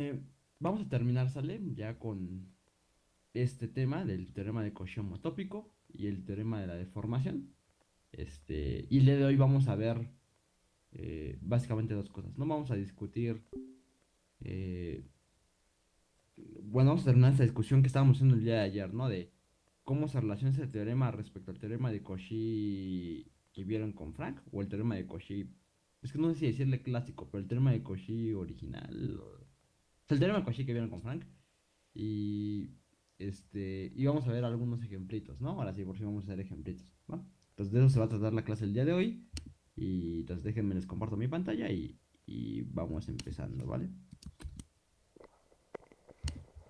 Eh, vamos a terminar, ¿sale? Ya con este tema del teorema de Cauchy homotópico y el teorema de la deformación. Este, y el día de hoy vamos a ver eh, básicamente dos cosas. No vamos a discutir. eh, bueno, vamos a terminar esta discusión que estábamos haciendo el día de ayer, ¿no? De cómo se relaciona ese teorema respecto al teorema de Cauchy que vieron con Frank, o el teorema de Cauchy. Es que no sé si decirle clásico, pero el teorema de Cauchy original. El teorema Cauchy que vieron con Frank. Y este, y vamos a ver algunos ejemplitos, ¿no? Ahora sí, por si vamos a hacer ejemplitos. Entonces de eso se va a tratar la clase el día de hoy. Y entonces déjenme les comparto mi pantalla y, y vamos empezando, ¿vale?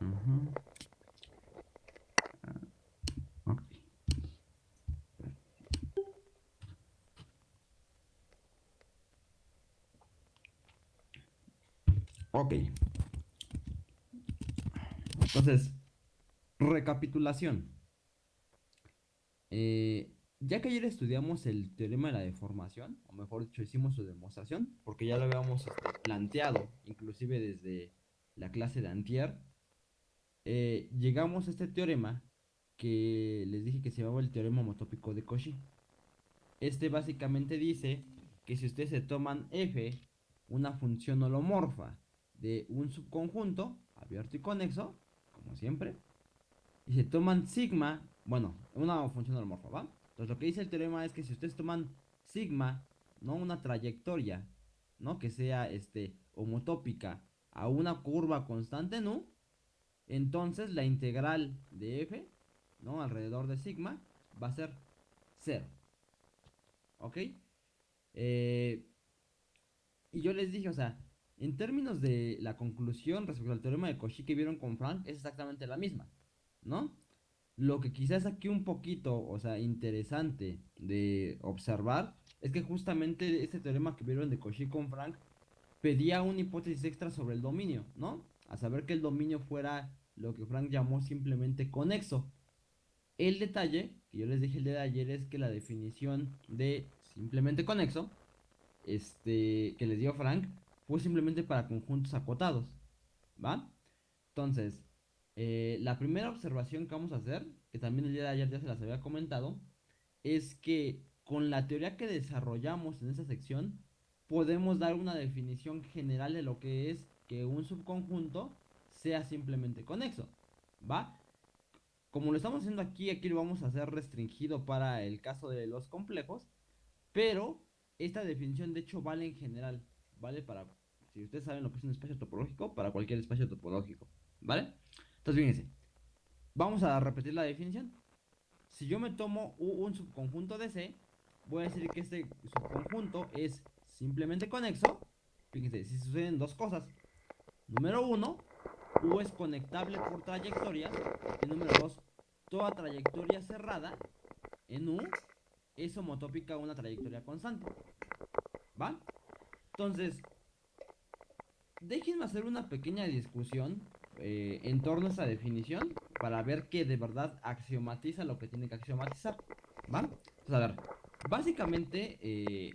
Ujú. Ah, ok. Ok. Entonces, recapitulación. Eh, ya que ayer estudiamos el teorema de la deformación, o mejor dicho, hicimos su demostración, porque ya lo habíamos este, planteado, inclusive desde la clase de antier, eh, llegamos a este teorema que les dije que se llamaba el teorema homotópico de Cauchy. Este básicamente dice que si ustedes se toman f, una función holomorfa de un subconjunto abierto y conexo, como siempre, y se toman sigma, bueno, una función holomorfa, ¿va? Entonces lo que dice el teorema es que si ustedes toman sigma, ¿no? Una trayectoria, ¿no? Que sea este homotópica a una curva constante U, entonces la integral de f, ¿no? Alrededor de sigma va a ser 0. ¿Ok? Eh, y yo les dije, o sea, en términos de la conclusión respecto al teorema de Cauchy que vieron con Frank, es exactamente la misma, ¿no? Lo que quizás aquí un poquito, o sea, interesante de observar, es que justamente este teorema que vieron de Cauchy con Frank pedía una hipótesis extra sobre el dominio, ¿no? A saber que el dominio fuera lo que Frank llamó simplemente conexo. El detalle, que yo les dije el día de ayer, es que la definición de simplemente conexo, este, que les dio Frank, fue simplemente para conjuntos acotados, ¿va? Entonces, eh, la primera observación que vamos a hacer, que también el día de ayer ya se las había comentado, es que con la teoría que desarrollamos en esta sección, podemos dar una definición general de lo que es que un subconjunto sea simplemente conexo, ¿va? Como lo estamos haciendo aquí, aquí lo vamos a hacer restringido para el caso de los complejos, pero esta definición de hecho vale en general, ¿vale? Para, si ustedes saben lo que es un espacio topológico, para cualquier espacio topológico, ¿vale? Entonces, fíjense, vamos a repetir la definición. Si yo me tomo un subconjunto de C, voy a decir que este subconjunto es simplemente conexo. Fíjense, si suceden dos cosas. Número uno, U es conectable por trayectorias. Y número dos, toda trayectoria cerrada en U es homotópica a una trayectoria constante. ¿Va? Entonces, déjenme hacer una pequeña discusión eh, en torno a esta definición para ver que de verdad axiomatiza lo que tiene que axiomatizar. ¿Va? Entonces, a ver, básicamente, eh,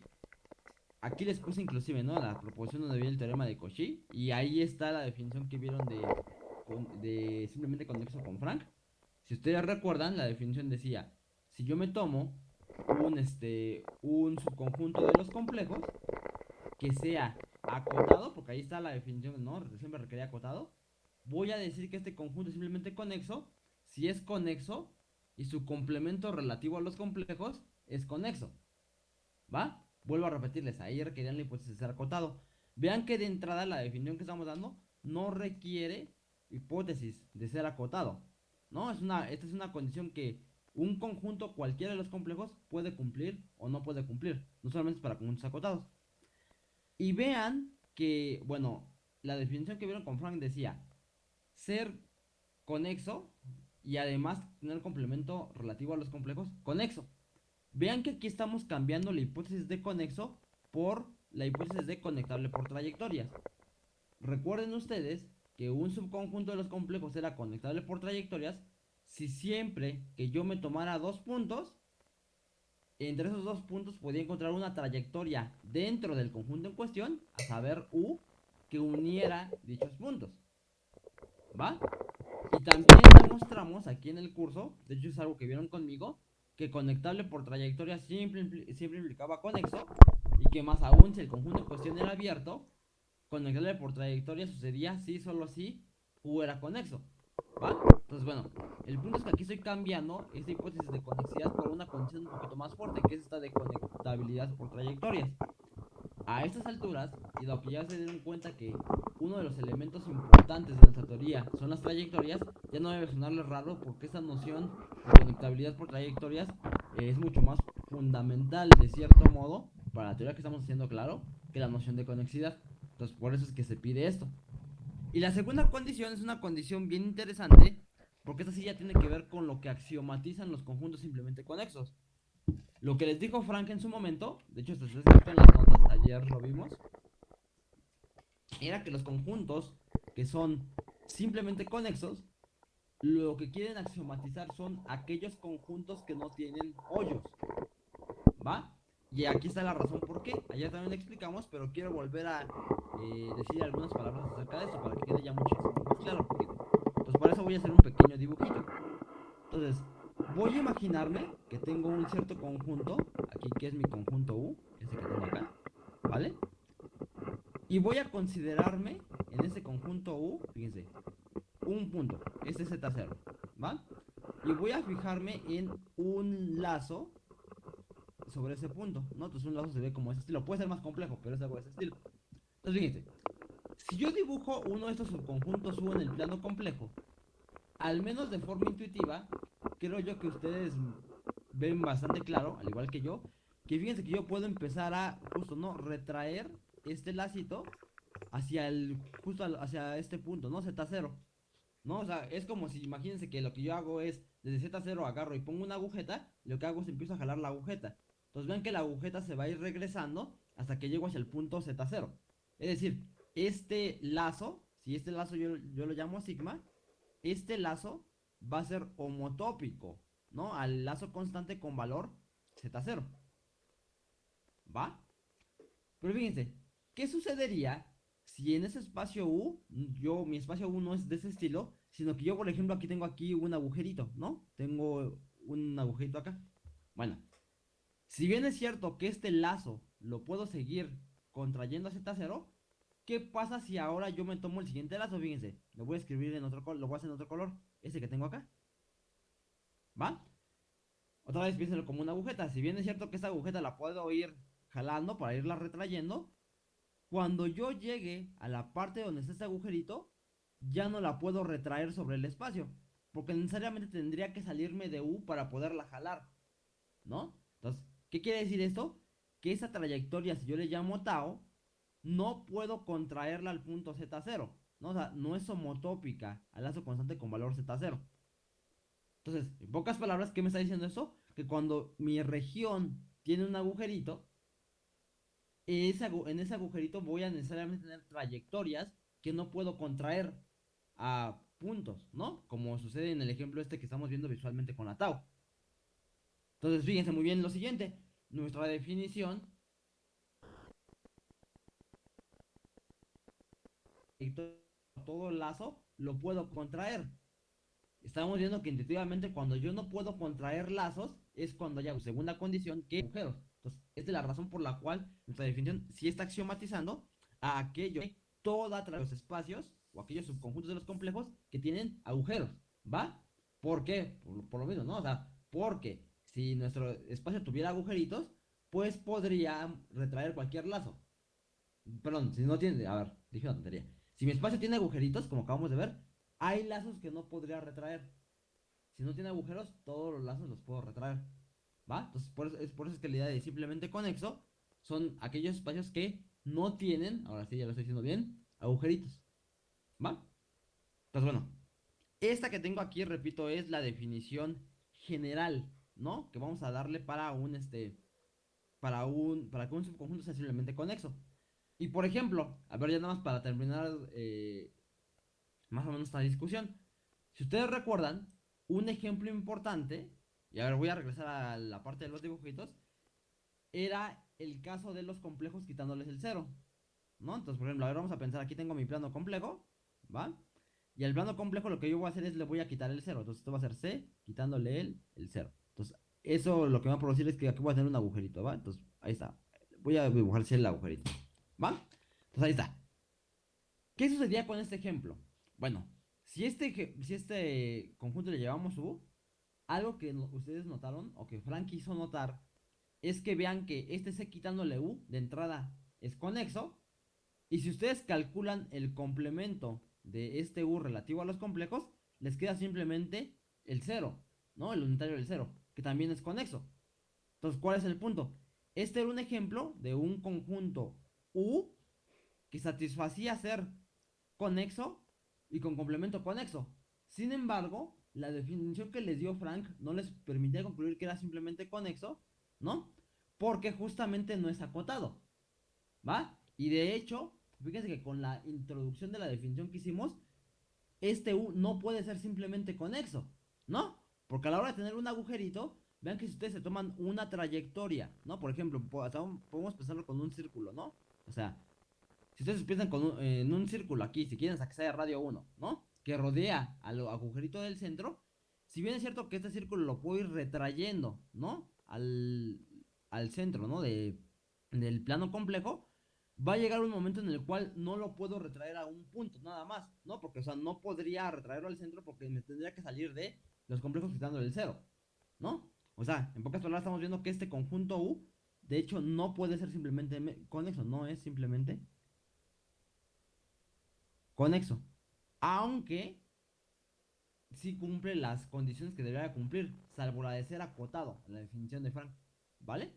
aquí les puse inclusive, ¿no? La proposición donde viene el teorema de Cauchy. Y ahí está la definición que vieron de, de simplemente conexo con Frank. Si ustedes recuerdan, la definición decía, si yo me tomo un, este, un subconjunto de los complejos que sea acotado, porque ahí está la definición, ¿no? Siempre requería acotado. Voy a decir que este conjunto es simplemente conexo si es conexo y su complemento relativo a los complejos es conexo. ¿Va? Vuelvo a repetirles, ahí requerían la hipótesis de ser acotado. Vean que de entrada la definición que estamos dando no requiere hipótesis de ser acotado. ¿No? Es una, esta es una condición que un conjunto, cualquiera de los complejos, puede cumplir o no puede cumplir. No solamente es para conjuntos acotados. Y vean que, bueno, la definición que vieron con Frank decía ser conexo y además tener complemento relativo a los complejos conexo. Vean que aquí estamos cambiando la hipótesis de conexo por la hipótesis de conectable por trayectorias. Recuerden ustedes que un subconjunto de los complejos era conectable por trayectorias si siempre que yo me tomara dos puntos, entre esos dos puntos podía encontrar una trayectoria dentro del conjunto en cuestión, a saber U, que uniera dichos puntos. ¿va? Y también demostramos aquí en el curso, de hecho es algo que vieron conmigo, que conectable por trayectoria siempre, implicaba conexo, y que más aún si el conjunto en cuestión era abierto, conectable por trayectoria sucedía si solo si U era conexo, ¿va? Entonces, bueno, el punto es que aquí estoy cambiando esta hipótesis de conexidad por una condición un poquito más fuerte, que es esta de conectabilidad por trayectorias. A estas alturas, y lo que ya se den cuenta que uno de los elementos importantes de nuestra teoría son las trayectorias, ya no debe sonarle raro porque esta noción de conectabilidad por trayectorias es mucho más fundamental de cierto modo para la teoría que estamos haciendo claro que la noción de conexidad. Entonces por eso es que se pide esto. Y la segunda condición es una condición bien interesante porque esta sí ya tiene que ver con lo que axiomatizan los conjuntos simplemente conexos. Lo que les dijo Frank en su momento, de hecho está escrito en las notas, ayer lo vimos, era que los conjuntos que son simplemente conexos, lo que quieren axiomatizar son aquellos conjuntos que no tienen hoyos. ¿Va? Y aquí está la razón por qué. Ayer también lo explicamos, pero quiero volver a eh, decir algunas palabras acerca de eso para que quede ya muchísimo más claro. Entonces, por eso voy a hacer un pequeño dibujito. Entonces, voy a imaginarme que tengo un cierto conjunto, aquí que es mi conjunto U, ese que tengo acá, ¿vale? Y voy a considerarme en ese conjunto U, fíjense, un punto, este Z0, ¿va? Y voy a fijarme en un lazo sobre ese punto, ¿no? Entonces un lazo se ve como ese estilo, puede ser más complejo, pero es algo de ese estilo. Entonces fíjense, si yo dibujo uno de estos subconjuntos U en el plano complejo, al menos de forma intuitiva, creo yo que ustedes ven bastante claro, al igual que yo, que fíjense que yo puedo empezar a, justo, ¿no? Retraer este lacito hacia el, justo hacia este punto, ¿no? Z0. ¿No? O sea, es como si, imagínense que lo que yo hago es, desde Z0 agarro y pongo una agujeta, lo que hago es empiezo a jalar la agujeta. Entonces ven que la agujeta se va a ir regresando hasta que llego hacia el punto Z0. Es decir, este lazo, si este lazo yo, yo lo llamo sigma, este lazo va a ser homotópico, ¿no? Al lazo constante con valor Z0. ¿Va? Pero fíjense, ¿qué sucedería si en ese espacio U, yo, mi espacio U no es de ese estilo, sino que yo, por ejemplo, aquí tengo aquí un agujerito, ¿no? Tengo un agujerito acá. Bueno, si bien es cierto que este lazo lo puedo seguir contrayendo a Z0, ¿qué pasa si ahora yo me tomo el siguiente lazo? Fíjense, lo voy a escribir en otro color, lo voy a hacer en otro color, ese que tengo acá. ¿Va? Otra vez piénsenlo como una agujeta. Si bien es cierto que esta agujeta la puedo ir jalando para irla retrayendo, cuando yo llegue a la parte donde está este agujerito, ya no la puedo retraer sobre el espacio. Porque necesariamente tendría que salirme de U para poderla jalar. ¿No? Entonces, ¿qué quiere decir esto? Que esa trayectoria, si yo le llamo tau, no puedo contraerla al punto Z0. ¿no? O sea, no es homotópica al lazo constante con valor Z0. Entonces, en pocas palabras, ¿qué me está diciendo eso? Que cuando mi región tiene un agujerito, en ese agujerito voy a necesariamente tener trayectorias que no puedo contraer a puntos, ¿no? Como sucede en el ejemplo este que estamos viendo visualmente con la tau. Entonces, fíjense muy bien lo siguiente. Nuestra definición todo el lazo lo puedo contraer. Estamos viendo que intuitivamente cuando yo no puedo contraer lazos es cuando ya segunda condición que agujeros. Entonces, esta es la razón por la cual nuestra definición sí está axiomatizando a aquello, todos los espacios o aquellos subconjuntos de los complejos que tienen agujeros, ¿va? ¿Por qué? Por, lo mismo, ¿no? O sea, porque si nuestro espacio tuviera agujeritos, pues podría retraer cualquier lazo. Perdón, si no tiene, a ver, dije una tontería. Si mi espacio tiene agujeritos, como acabamos de ver, hay lazos que no podría retraer. Si no tiene agujeros, todos los lazos los puedo retraer. ¿Va? Entonces, por eso, es por eso es que la idea de simplemente conexo son aquellos espacios que no tienen, ahora sí ya lo estoy diciendo bien, agujeritos. ¿Va? Entonces, bueno, esta que tengo aquí, repito, es la definición general, ¿no? Que vamos a darle para un, este, para un, para que un subconjunto sea simplemente conexo. Y por ejemplo, a ver, ya nada más para terminar eh, más o menos esta discusión. Si ustedes recuerdan, un ejemplo importante y ahora voy a regresar a la parte de los dibujitos, era el caso de los complejos quitándoles el cero, ¿no? Entonces, por ejemplo, a ver, vamos a pensar, aquí tengo mi plano complejo, ¿va? Y al plano complejo lo que yo voy a hacer es le voy a quitar el 0. Entonces esto va a ser C, quitándole el, el 0. Entonces, eso lo que va a producir es que aquí voy a tener un agujerito, ¿va? Entonces, ahí está. Voy a dibujar el agujerito, ¿va? Entonces, ahí está. ¿Qué sucedía con este ejemplo? Bueno, si este, si este conjunto le llevamos U, algo que ustedes notaron, o que Frank quiso notar, es que vean que este C quitándole U de entrada es conexo. Y si ustedes calculan el complemento de este U relativo a los complejos, les queda simplemente el 0, ¿no? El unitario del 0, que también es conexo. Entonces, ¿cuál es el punto? Este era un ejemplo de un conjunto U que satisfacía ser conexo y con complemento conexo. Sin embargo, la definición que les dio Frank no les permitía concluir que era simplemente conexo, ¿no? Porque justamente no es acotado, ¿va? Y de hecho, fíjense que con la introducción de la definición que hicimos, este U no puede ser simplemente conexo, ¿no? Porque a la hora de tener un agujerito, vean que si ustedes se toman una trayectoria, ¿no? Por ejemplo, podemos pensarlo con un círculo, ¿no? O sea, si ustedes piensan con en un círculo aquí, si quieren de radio 1, ¿no? Que rodea al agujerito del centro, si bien es cierto que este círculo lo puedo ir retrayendo, ¿no? Al, al centro, ¿no? De, del plano complejo, va a llegar un momento en el cual no lo puedo retraer a un punto, nada más, ¿no? Porque, o sea, no podría retraerlo al centro porque me tendría que salir de los complejos quitando el cero, ¿no? O sea, en pocas palabras estamos viendo que este conjunto U, de hecho, no puede ser simplemente conexo, no es simplemente conexo. Aunque sí cumple las condiciones que debería cumplir, salvo la de ser acotado, la definición de Frank, ¿vale?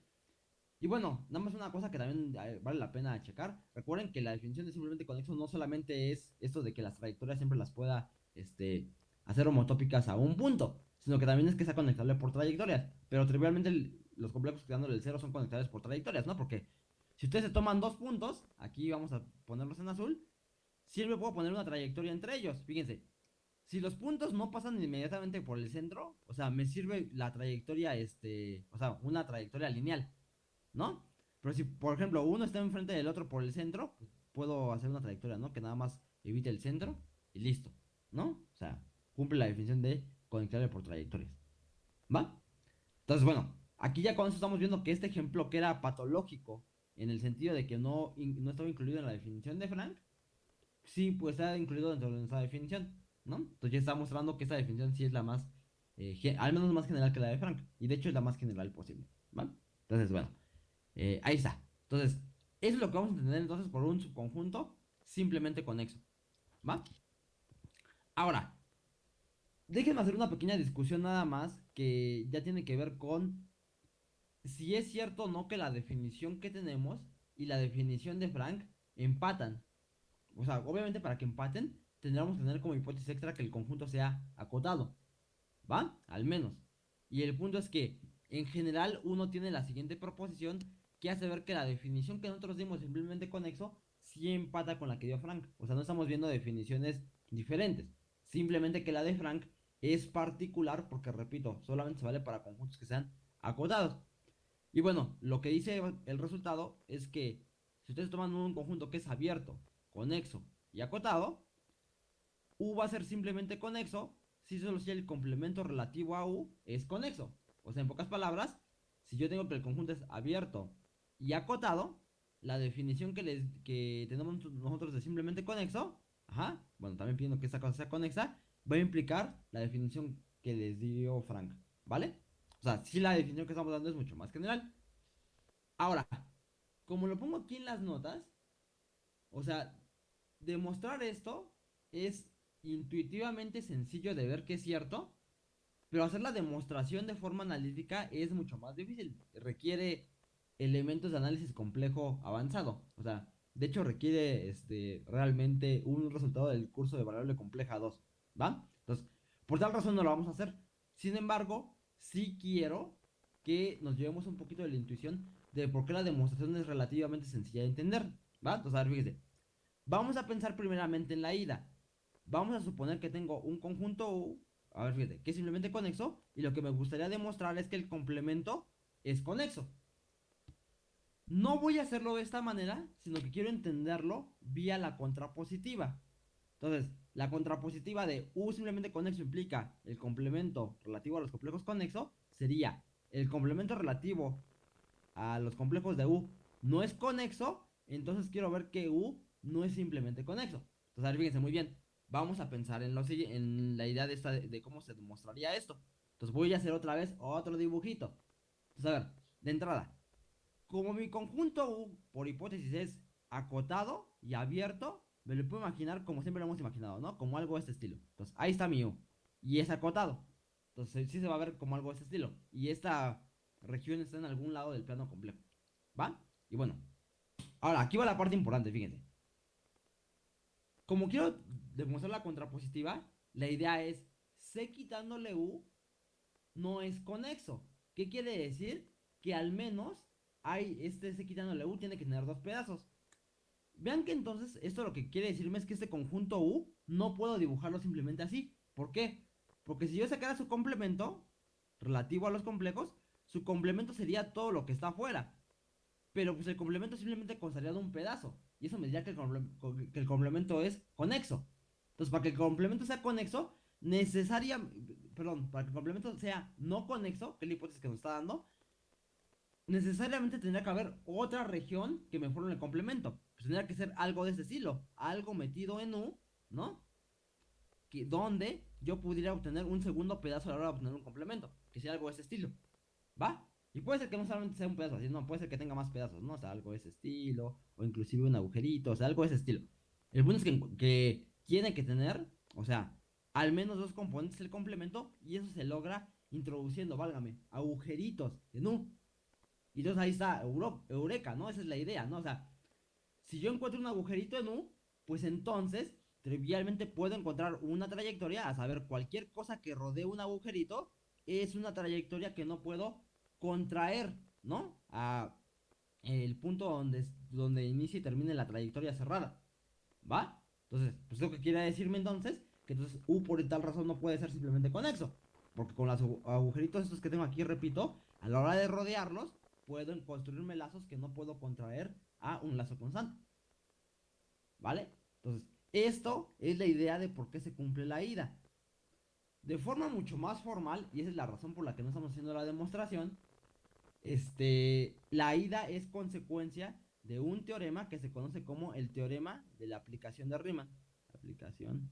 Y bueno, nada más una cosa que también eh, vale la pena checar. Recuerden que la definición de simplemente conexo no solamente es esto de que las trayectorias siempre las pueda este, hacer homotópicas a un punto, sino que también es que sea conectable por trayectorias. Pero trivialmente los complejos quedándole el cero son conectables por trayectorias, ¿no? Porque si ustedes se toman dos puntos, aquí vamos a ponerlos en azul, siempre puedo poner una trayectoria entre ellos. Fíjense, si los puntos no pasan inmediatamente por el centro, o sea, me sirve la trayectoria, este, o sea, una trayectoria lineal, ¿no? Pero si, por ejemplo, uno está enfrente del otro por el centro, puedo hacer una trayectoria, ¿no? Que nada más evite el centro y listo, ¿no? O sea, cumple la definición de conectable por trayectorias. ¿Va? Entonces, bueno, aquí ya con eso estamos viendo que este ejemplo que era patológico, en el sentido de que no, no estaba incluido en la definición de Frank, sí, pues está incluido dentro de esa definición. ¿no? Entonces ya está mostrando que esta definición sí es la más, eh, al menos más general que la de Frank. Y de hecho es la más general posible, ¿vale? Entonces, bueno, eh, ahí está. Entonces, eso es lo que vamos a entender entonces por un subconjunto simplemente conexo, ¿va? Ahora, déjenme hacer una pequeña discusión nada más que ya tiene que ver con si es cierto o no que la definición que tenemos y la definición de Frank empatan. O sea, obviamente para que empaten tendríamos que tener como hipótesis extra que el conjunto sea acotado. ¿Va? Al menos. Y el punto es que, en general, uno tiene la siguiente proposición que hace ver que la definición que nosotros dimos simplemente conexo sí empata con la que dio Frank. O sea, no estamos viendo definiciones diferentes. Simplemente que la de Frank es particular porque, repito, solamente se vale para conjuntos que sean acotados. Y bueno, lo que dice el resultado es que si ustedes toman un conjunto que es abierto, conexo y acotado, U va a ser simplemente conexo si solo si el complemento relativo a U es conexo. O sea, en pocas palabras, si yo tengo que el conjunto es abierto y acotado, la definición que, les, que tenemos nosotros de simplemente conexo, ajá, bueno, también pidiendo que esta cosa sea conexa, va a implicar la definición que les dio Frank, ¿vale? O sea, si la definición que estamos dando es mucho más general. Ahora, como lo pongo aquí en las notas, o sea, demostrar esto es intuitivamente sencillo de ver que es cierto, pero hacer la demostración de forma analítica es mucho más difícil. Requiere elementos de análisis complejo avanzado. O sea, de hecho requiere este, realmente un resultado del curso de variable compleja 2. ¿Va? Entonces, por tal razón no lo vamos a hacer. Sin embargo, sí quiero que nos llevemos un poquito de la intuición de por qué la demostración es relativamente sencilla de entender. ¿Va? Entonces, a ver, fíjese. Vamos a pensar primeramente en la ida. Vamos a suponer que tengo un conjunto U, a ver, fíjate, que es simplemente conexo, y lo que me gustaría demostrar es que el complemento es conexo. No voy a hacerlo de esta manera, sino que quiero entenderlo vía la contrapositiva. Entonces, la contrapositiva de U simplemente conexo implica el complemento relativo a los complejos conexo, sería el complemento relativo a los complejos de U no es conexo, entonces quiero ver que U no es simplemente conexo. Entonces, fíjense muy bien, vamos a pensar en, lo, en la idea de, esta, de, cómo se demostraría esto. Entonces voy a hacer otra vez otro dibujito. Entonces, a ver, de entrada, como mi conjunto U, por hipótesis, es acotado y abierto, me lo puedo imaginar como siempre lo hemos imaginado, ¿no? Como algo de este estilo. Entonces, ahí está mi U. Y es acotado. Entonces, sí se va a ver como algo de este estilo. Y esta región está en algún lado del plano complejo. ¿Va? Y bueno. Ahora, aquí va la parte importante, fíjense. Como quiero demostrar la contrapositiva, la idea es C quitándole U no es conexo. ¿Qué quiere decir? Que al menos hay este C quitándole U tiene que tener dos pedazos. Vean que entonces esto lo que quiere decirme es que este conjunto U no puedo dibujarlo simplemente así. ¿Por qué? Porque si yo sacara su complemento relativo a los complejos, su complemento sería todo lo que está afuera. Pero pues el complemento simplemente constaría de un pedazo. Y eso me diría que el, complemento es conexo. Entonces, para que el complemento sea conexo, necesaria, perdón, para que el complemento sea no conexo, que es la hipótesis que nos está dando, necesariamente tendría que haber otra región que me forme el complemento. Pues tendría que ser algo de ese estilo, algo metido en U, ¿no? Que, donde yo pudiera obtener un segundo pedazo a la hora de obtener un complemento, que sea algo de ese estilo. ¿Va? Y puede ser que no solamente sea un pedazo así, no, puede ser que tenga más pedazos, ¿no? O sea, algo de ese estilo, o inclusive un agujerito, o sea, algo de ese estilo. El punto es que, que tiene que tener, o sea, al menos dos componentes del complemento, y eso se logra introduciendo, válgame, agujeritos en U. Y entonces ahí está Eureka, ¿no? Esa es la idea, ¿no? O sea, si yo encuentro un agujerito en U, pues entonces trivialmente puedo encontrar una trayectoria, a saber, cualquier cosa que rodee un agujerito es una trayectoria que no puedo contraer, ¿no? A el punto donde, donde inicia y termine la trayectoria cerrada. ¿Va? Entonces, pues lo que quiere decirme entonces, que entonces U por tal razón no puede ser simplemente conexo. Porque con los agujeritos estos que tengo aquí, repito, a la hora de rodearlos, puedo construirme lazos que no puedo contraer a un lazo constante. ¿Vale? Entonces, esto es la idea de por qué se cumple la ida. De forma mucho más formal, y esa es la razón por la que no estamos haciendo la demostración, este, la ida es consecuencia de un teorema que se conoce como el teorema de la aplicación de Riemann. Aplicación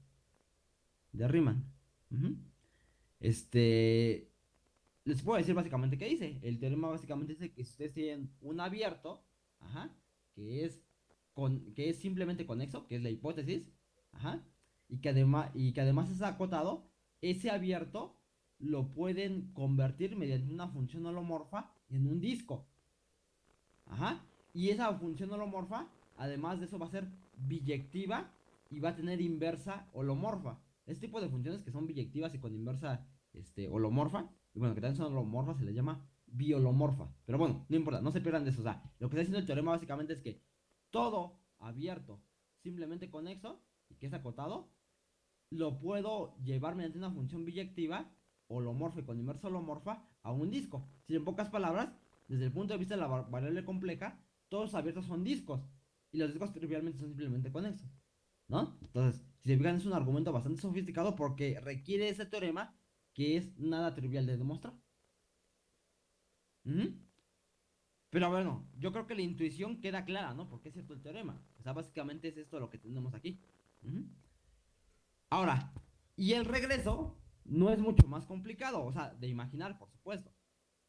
de Riemann. Este, les puedo decir básicamente qué dice. El teorema básicamente dice que si ustedes tienen un abierto, que es con, que es simplemente conexo, que es la hipótesis, y que además y que además es acotado, ese abierto lo pueden convertir mediante una función holomorfa en un disco. Ajá. Y esa función holomorfa, además de eso, va a ser biyectiva y va a tener inversa holomorfa. Este tipo de funciones que son biyectivas y con inversa este, holomorfa, y bueno, que también son holomorfas, se les llama biolomorfa. Pero bueno, no importa, no se pierdan de eso. O sea, lo que está diciendo el teorema básicamente es que todo abierto, simplemente conexo, y que es acotado, lo puedo llevar mediante una función biyectiva holomorfa y con inversa holomorfa a un disco. Si en pocas palabras, desde el punto de vista de la variable compleja, todos abiertos son discos. Y los discos trivialmente son simplemente conexos. ¿No? Entonces, si se fijan, es un argumento bastante sofisticado porque requiere ese teorema que es nada trivial de demostrar. Pero bueno, yo creo que la intuición queda clara, ¿no? Porque es cierto el teorema. O sea, básicamente es esto lo que tenemos aquí. Ahora, y el regreso no es mucho más complicado, o sea, de imaginar, por supuesto.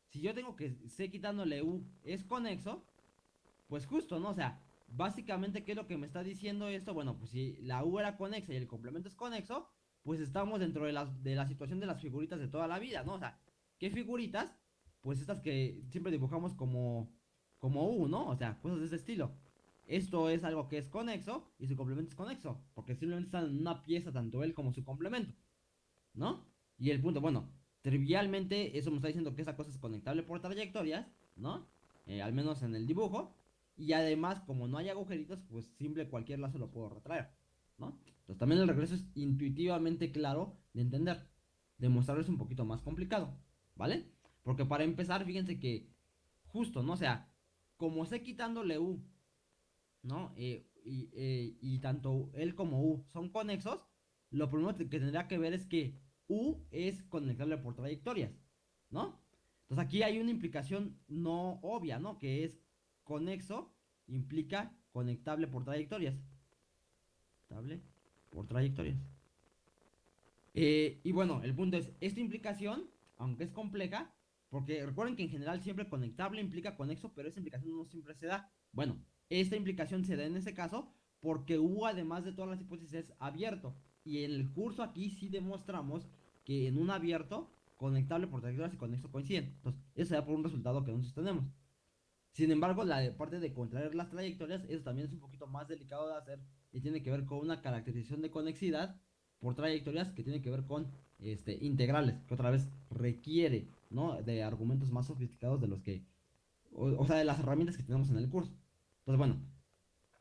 Si yo tengo que C quitándole U es conexo, pues justo, ¿no? O sea, básicamente, ¿qué es lo que me está diciendo esto? Bueno, pues si la U era conexa y el complemento es conexo, pues estamos dentro de la, de la situación de las figuritas de toda la vida, ¿no? O sea, ¿qué figuritas? Pues estas que siempre dibujamos como, como U, ¿no? O sea, cosas de ese estilo. Esto es algo que es conexo y su complemento es conexo, porque simplemente están en una pieza tanto él como su complemento. ¿no? Y el punto, bueno, trivialmente eso me está diciendo que esa cosa es conectable por trayectorias, ¿no? Eh, al menos en el dibujo. Y además, como no hay agujeritos, pues simple cualquier lazo lo puedo retraer, ¿no? Entonces también el regreso es intuitivamente claro de entender. Demostrarlo es un poquito más complicado, ¿vale? Porque para empezar, fíjense que justo, ¿no? O sea, como sé quitándole U, ¿no? Eh, y, eh, y tanto él como U son conexos, lo primero que tendría que ver es que U es conectable por trayectorias, ¿no? Entonces aquí hay una implicación no obvia, ¿no? Que es conexo implica conectable por trayectorias. Conectable por trayectorias. Eh, y bueno, el punto es, esta implicación, aunque es compleja, porque recuerden que en general siempre conectable implica conexo, pero esa implicación no siempre se da. Bueno, esta implicación se da en ese caso porque U, además de todas las hipótesis, es abierto. Y en el curso aquí sí demostramos que en un abierto, conectable por trayectorias y conexo coinciden. Entonces, eso se da por un resultado que nosotros tenemos. Sin embargo, la parte de contraer las trayectorias, eso también es un poquito más delicado de hacer y tiene que ver con una caracterización de conexidad por trayectorias que tiene que ver con este, integrales, que otra vez requiere, ¿no? De argumentos más sofisticados de los que, o, sea, de las herramientas que tenemos en el curso. Entonces, bueno,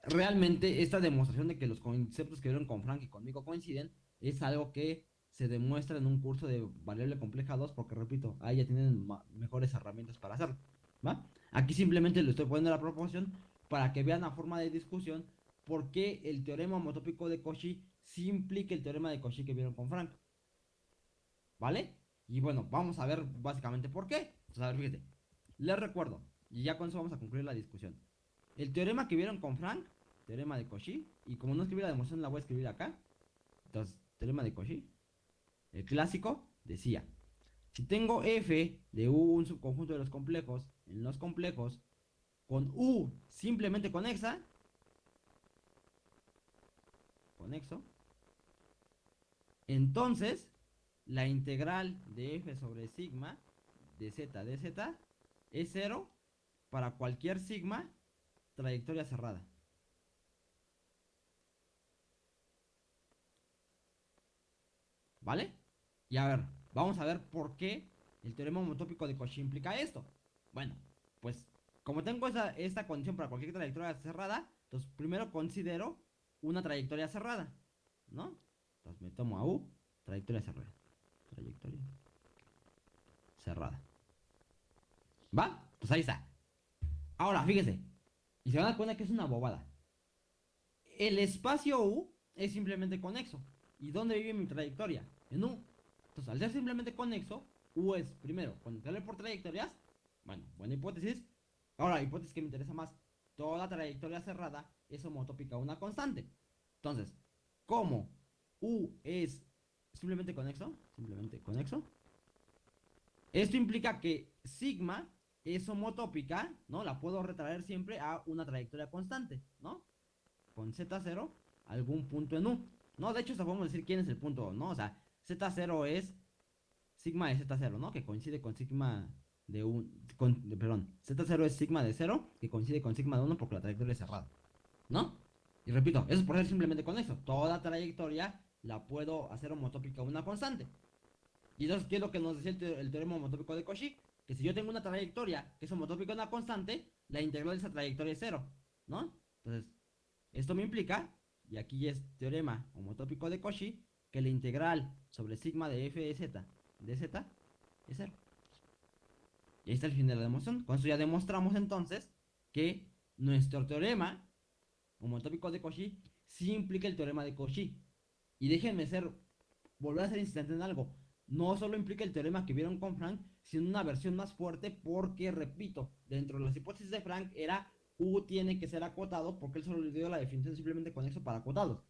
realmente esta demostración de que los conceptos que vieron con Frank y conmigo coinciden es algo que se demuestra en un curso de variable compleja 2 porque repito, ahí ya tienen mejores herramientas para hacerlo, ¿va? Aquí simplemente le estoy poniendo la proporción para que vean a forma de discusión por qué el teorema homotópico de Cauchy sí implica el teorema de Cauchy que vieron con Frank. ¿Vale? Y bueno, vamos a ver básicamente por qué. Entonces, a ver, fíjate. Les recuerdo, y ya con eso vamos a concluir la discusión. El teorema que vieron con Frank, teorema de Cauchy, y como no escribí la demostración, la voy a escribir acá. Entonces, teorema de Cauchy, el clásico, decía, si tengo f de u un subconjunto de los complejos en los complejos con u simplemente conexa, entonces la integral de f sobre sigma de z de z es cero para cualquier sigma trayectoria cerrada. ¿Vale? Y a ver, vamos a ver por qué el teorema homotópico de Cauchy implica esto. Bueno, pues como tengo esa, esta condición para cualquier trayectoria cerrada, entonces primero considero una trayectoria cerrada, ¿no? Entonces me tomo a U, trayectoria cerrada trayectoria cerrada. ¿Va? Pues ahí está. Ahora, fíjese. Y se van a dar cuenta que es una bobada. El espacio U es simplemente conexo. ¿Y dónde vive mi trayectoria? En U. Entonces, al ser simplemente conexo, U es, primero, conectarle por trayectorias. Bueno, buena hipótesis. Ahora, hipótesis que me interesa más. Toda trayectoria cerrada es homotópica una constante. Entonces, como U es simplemente conexo, simplemente conexo. Esto implica que sigma es homotópica, ¿no? La puedo retraer siempre a una trayectoria constante, ¿no? Con z0, algún punto en u. No, de hecho, podemos decir quién es el punto, ¿no? O sea, z0 es sigma de z0, ¿no? Que coincide con sigma de un... perdón, z0 es sigma de 0, que coincide con sigma de 1 porque la trayectoria es cerrada, ¿no? Y repito, eso es por ser simplemente conexo. Toda trayectoria la puedo hacer homotópica una constante. Y entonces, ¿qué es lo que nos decía el, teorema homotópico de Cauchy? Que si yo tengo una trayectoria que es homotópica una constante, la integral de esa trayectoria es cero, ¿no? Entonces, esto me implica, y aquí es teorema homotópico de Cauchy, que la integral sobre sigma de f de z de z es cero. Y ahí está el fin de la demostración. Con eso ya demostramos entonces que nuestro teorema homotópico de Cauchy sí implica el teorema de Cauchy. Y déjenme ser, volver a ser insistente en algo. No solo implica el teorema que vieron con Frank, sino una versión más fuerte porque, repito, dentro de las hipótesis de Frank era U tiene que ser acotado porque él solo le dio la definición simplemente conexo para acotados.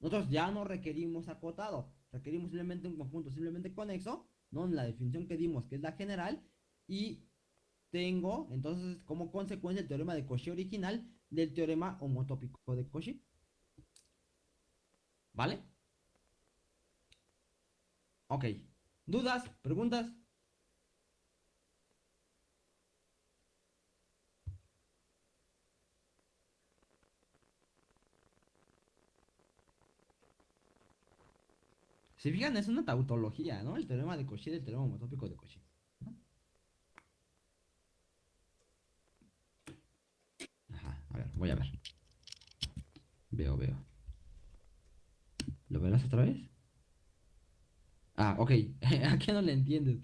Nosotros ya no requerimos acotado, requerimos simplemente un conjunto simplemente conexo, ¿no? En la definición que dimos, que es la general, y tengo entonces como consecuencia el teorema de Cauchy original del teorema homotópico de Cauchy. ¿Vale? Ok. ¿Dudas? ¿Preguntas? Si fijan, es una tautología, ¿no? El teorema de Cauchy del teorema homotópico de Cauchy. Ajá, a ver, voy a ver. Veo, veo. ¿Lo verás otra vez? Ah, ok. ¿A qué no le entiendes?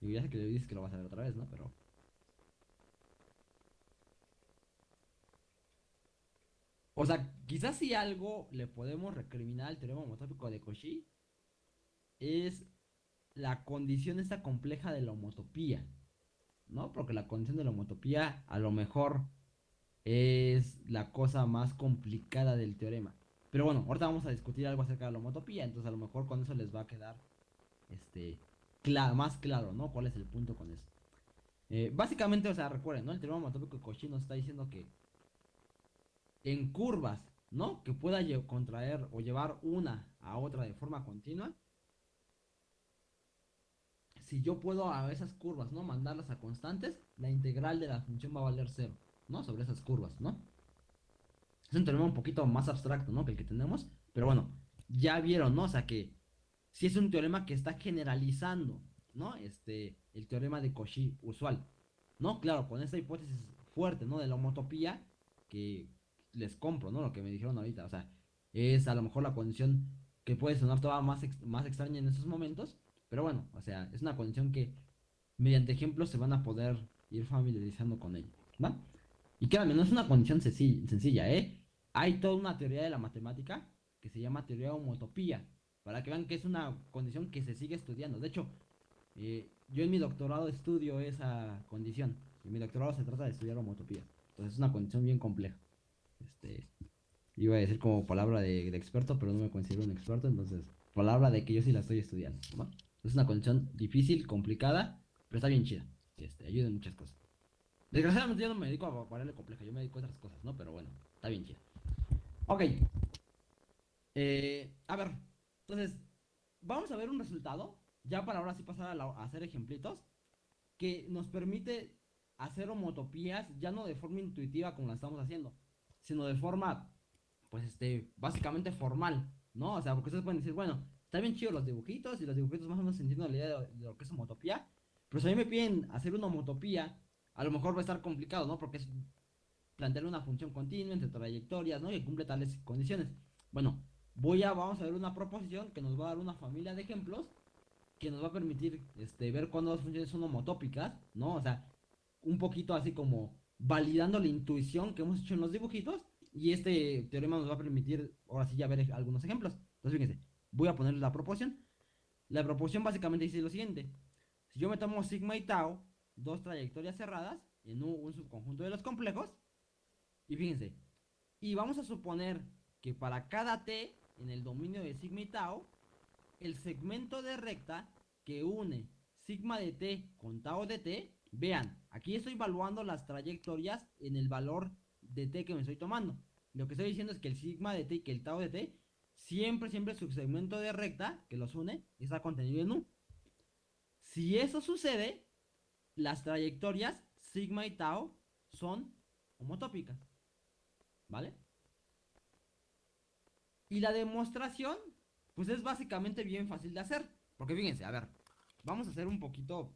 Y ya sé que le dices que lo vas a ver otra vez, ¿no? Pero... O sea, quizás si algo le podemos recriminar al teorema homotópico de Cauchy es la condición esta compleja de la homotopía, ¿no? Porque la condición de la homotopía a lo mejor es la cosa más complicada del teorema. Pero bueno, ahorita vamos a discutir algo acerca de la homotopía, entonces a lo mejor con eso les va a quedar este más claro, ¿no? ¿Cuál es el punto con eso? Eh, básicamente, o sea, recuerden, ¿no? El teorema homotópico de Cauchy nos está diciendo que en curvas, ¿no? Que pueda contraer o llevar una a otra de forma continua. Si yo puedo a esas curvas, ¿no? Mandarlas a constantes, la integral de la función va a valer cero, ¿no? Sobre esas curvas, ¿no? Es un teorema un poquito más abstracto, ¿no? Que el que tenemos. Pero bueno, ya vieron, ¿no? O sea que si es un teorema que está generalizando, ¿no? Este, el teorema de Cauchy usual, ¿no? Claro, con esta hipótesis fuerte, ¿no? De la homotopía, que les compro, ¿no? Lo que me dijeron ahorita, o sea, es a lo mejor la condición que puede sonar todavía más, más extraña en esos momentos, pero bueno, o sea, es una condición que mediante ejemplos se van a poder ir familiarizando con ella, ¿va? Y créanme, no es una condición sencilla, ¿eh? Hay toda una teoría de la matemática que se llama teoría de homotopía, para que vean que es una condición que se sigue estudiando. De hecho, eh, yo en mi doctorado estudio esa condición. Y mi doctorado se trata de estudiar homotopía. Entonces es una condición bien compleja. Este, iba a decir como palabra de, experto, pero no me considero un experto, entonces palabra de que yo sí la estoy estudiando. Es una condición difícil, complicada, pero está bien chida. Este, ayuda en muchas cosas. Desgraciadamente yo no me dedico a ponerle compleja, yo me dedico a otras cosas, ¿no? Pero bueno, está bien chida. Ok. Eh, a ver, entonces, vamos a ver un resultado, ya para ahora sí pasar a, hacer ejemplitos, que nos permite hacer homotopías ya no de forma intuitiva como la estamos haciendo, sino de forma, pues, este, básicamente formal, ¿no? O sea, porque ustedes pueden decir, bueno, está bien chido los dibujitos y los dibujitos más o menos entiendo la idea de, lo que es homotopía, pero si a mí me piden hacer una homotopía, a lo mejor va a estar complicado, ¿no? Porque es plantear una función continua entre trayectorias, ¿no? Y cumple tales condiciones. Bueno, voy a, vamos a ver una proposición que nos va a dar una familia de ejemplos que nos va a permitir este, ver cuándo las funciones son homotópicas, ¿no? O sea, un poquito así como validando la intuición que hemos hecho en los dibujitos y este teorema nos va a permitir ahora sí ya ver algunos ejemplos. Entonces fíjense, voy a poner la proporción. La proporción básicamente dice lo siguiente. Si yo me tomo sigma y tau, dos trayectorias cerradas en un subconjunto de los complejos, y fíjense, y vamos a suponer que para cada t en el dominio de sigma y tau, el segmento de recta que une sigma de t con tau de t, vean, aquí estoy evaluando las trayectorias en el valor de t que me estoy tomando. Lo que estoy diciendo es que el sigma de t y que el tau de t, siempre, siempre su segmento de recta que los une está contenido en u. Si eso sucede, las trayectorias sigma y tau son homotópicas. ¿Vale? Y la demostración, pues es básicamente bien fácil de hacer. Porque fíjense, a ver, vamos a hacer un poquito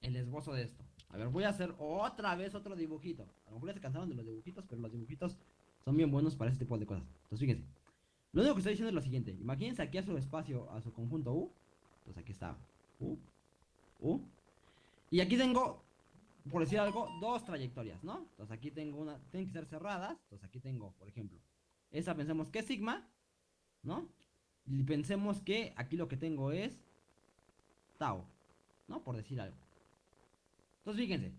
el esbozo de esto. A ver, voy a hacer otra vez otro dibujito. A lo mejor ya se cansaron de los dibujitos, pero los dibujitos son bien buenos para este tipo de cosas. Entonces, fíjense. Lo único que estoy diciendo es lo siguiente. Imagínense aquí a su espacio, a su conjunto U. Entonces aquí está U, U. Y aquí tengo, por decir algo, dos trayectorias, ¿no? Entonces aquí tengo una, tienen que ser cerradas. Entonces aquí tengo, por ejemplo, esa pensemos que es sigma. ¿no? Y pensemos que aquí lo que tengo es tau, ¿no? Por decir algo. Entonces, fíjense.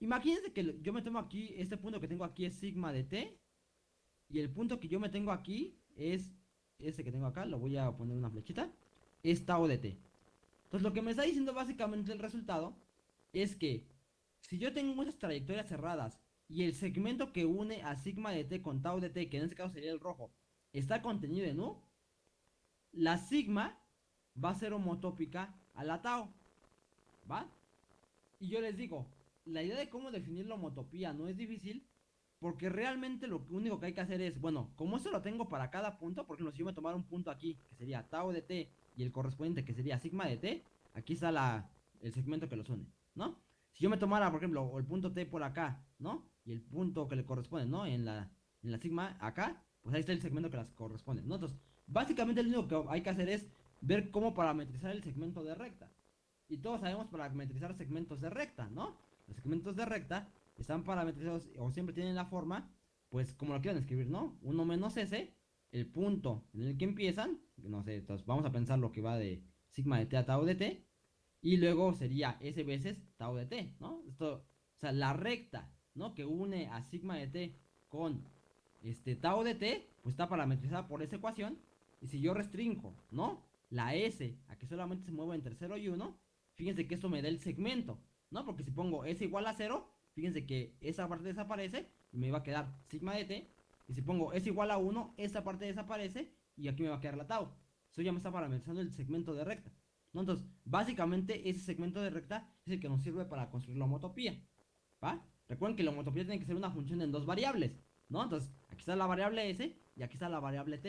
Imagínense que yo me tomo aquí, este punto que tengo aquí es sigma de t. Y el punto que yo me tengo aquí es ese que tengo acá, lo voy a poner una flechita, es tau de t. Entonces, lo que me está diciendo básicamente el resultado es que si yo tengo muchas trayectorias cerradas y el segmento que une a sigma de t con tau de t, que en este caso sería el rojo, está contenido en U, la sigma va a ser homotópica a la tau. ¿Va? Y yo les digo, la idea de cómo definir la homotopía no es difícil, porque realmente lo único que hay que hacer es, bueno, como eso lo tengo para cada punto, por ejemplo, si yo me tomara un punto aquí, que sería tau de t, y el correspondiente que sería sigma de t, aquí está la, el segmento que los une, ¿no? Si yo me tomara, por ejemplo, el punto t por acá, ¿no? Y el punto que le corresponde, ¿no? En la, en la sigma acá, pues ahí está el segmento que las corresponde, ¿no? Entonces, básicamente lo único que hay que hacer es ver cómo parametrizar el segmento de recta. Y todos sabemos parametrizar segmentos de recta, ¿no? Los segmentos de recta están parametrizados o siempre tienen la forma pues como lo quieran escribir, ¿no? 1 menos S, el punto en el que empiezan, no sé, entonces vamos a pensar lo que va de sigma de t a tau de t, y luego sería S veces tau de t, ¿no? Esto, o sea, la recta, ¿no? Que une a sigma de t con este tau de t, pues está parametrizada por esa ecuación, y si yo restringo, ¿no? La S a que solamente se mueve entre 0 y 1, fíjense que esto me da el segmento, ¿no? Porque si pongo S igual a 0, fíjense que esa parte desaparece y me va a quedar sigma de t. Y si pongo S igual a 1, esta parte desaparece y aquí me va a quedar la tau. Eso ya me está parametrizando el segmento de recta. Entonces, básicamente ese segmento de recta es el que nos sirve para construir la homotopía. ¿Va? Recuerden que la homotopía tiene que ser una función en dos variables. Entonces, aquí está la variable S y aquí está la variable T.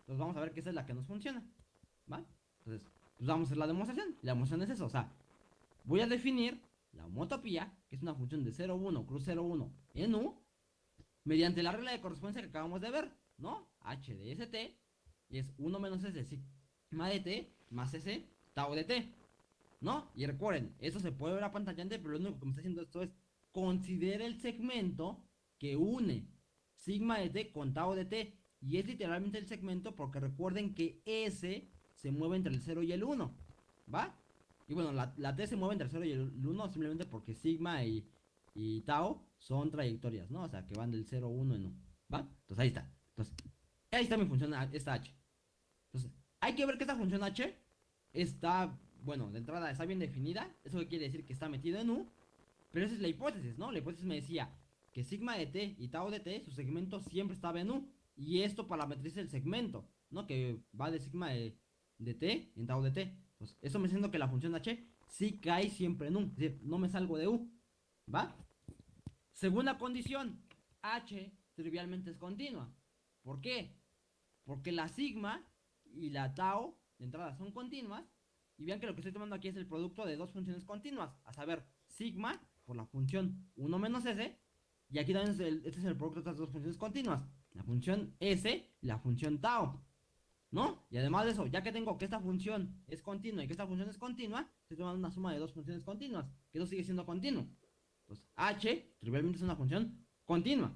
Entonces vamos a ver que esa es la que nos funciona. ¿Va? Entonces, pues vamos a hacer la demostración. La demostración es eso. O sea, voy a definir la homotopía, que es una función de 0, 1, cruz 0, 1 en U, mediante la regla de correspondencia que acabamos de ver, ¿no? H de ST es 1 menos S sigma de T más S tau de T, ¿no? Y recuerden, eso se puede ver a pantallante, pero lo único que me está haciendo esto es considera el segmento que une sigma de T con tau de T. Y es literalmente el segmento porque recuerden que S se mueve entre el 0 y el 1, ¿va? Y bueno, la, T se mueve entre el 0 y el 1 simplemente porque sigma y, y tau son trayectorias, ¿no? O sea, que van del 0 a 1 en 1, ¿va? Entonces ahí está. Entonces, ahí está mi función, esta H. Entonces, hay que ver que esta función H está, bueno, de entrada está bien definida. Eso quiere decir que está metido en U. Pero esa es la hipótesis, ¿no? La hipótesis me decía que sigma de t y tau de t, su segmento siempre estaba en U. Y esto parametriza el segmento, ¿no? Que va de sigma de, de t en tau de t. Entonces, eso me diciendo que la función h sí cae siempre en U. Es decir, no me salgo de U. ¿Va? Segunda condición. H trivialmente es continua. ¿Por qué? Porque la sigma y la tau de entrada son continuas. Y vean que lo que estoy tomando aquí es el producto de dos funciones continuas. A saber, sigma por la función 1 menos s. Y aquí también este es el producto de estas dos funciones continuas. La función s y la función tau. ¿No? Y además de eso, ya que tengo que esta función es continua y que esta función es continua, estoy tomando una suma de dos funciones continuas. Que eso sigue siendo continuo. Entonces, h trivialmente es una función continua.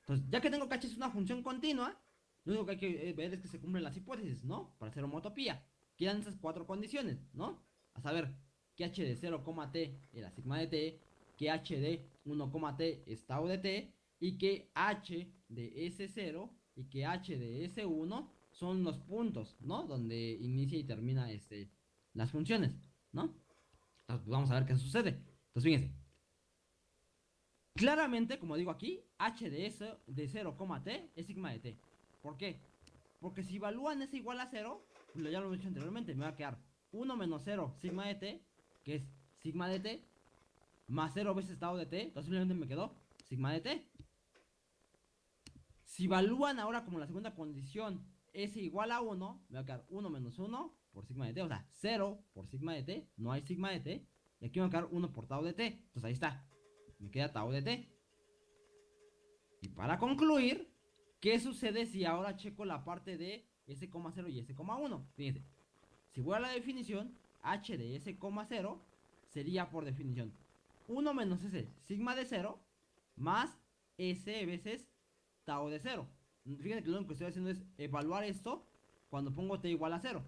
Entonces, ya que tengo que h es una función continua, lo único que hay que eh, ver es que se cumplen las hipótesis, ¿no? Para hacer homotopía. Quedan esas cuatro condiciones, ¿no? A saber, que h de 0, t era sigma de t, que h de 1, t es tau de t, y que h de S0 y que h de S1 son los puntos, ¿no? Donde inicia y termina este, las funciones, ¿no? Entonces, vamos a ver qué sucede. Entonces, fíjense. Claramente, como digo aquí, h de, S, de 0, t es sigma de t. ¿Por qué? Porque si evalúan s igual a 0, pues ya lo he dicho anteriormente, me va a quedar 1 menos 0 sigma de t, que es sigma de t, más 0 veces estado de t, entonces simplemente me quedó sigma de t. Si evalúan ahora como la segunda condición s igual a 1, me va a quedar 1 menos 1 por sigma de t, o sea, 0 por sigma de t, no hay sigma de t, y aquí me va a quedar 1 por tau de t, entonces ahí está, me queda tau de t. Y para concluir, ¿Qué sucede si ahora checo la parte de S,0 y S,1? Fíjense, si voy a la definición, H de S,0 sería por definición 1 menos S sigma de 0 más S veces tau de 0. Fíjense que lo único que estoy haciendo es evaluar esto cuando pongo T igual a 0.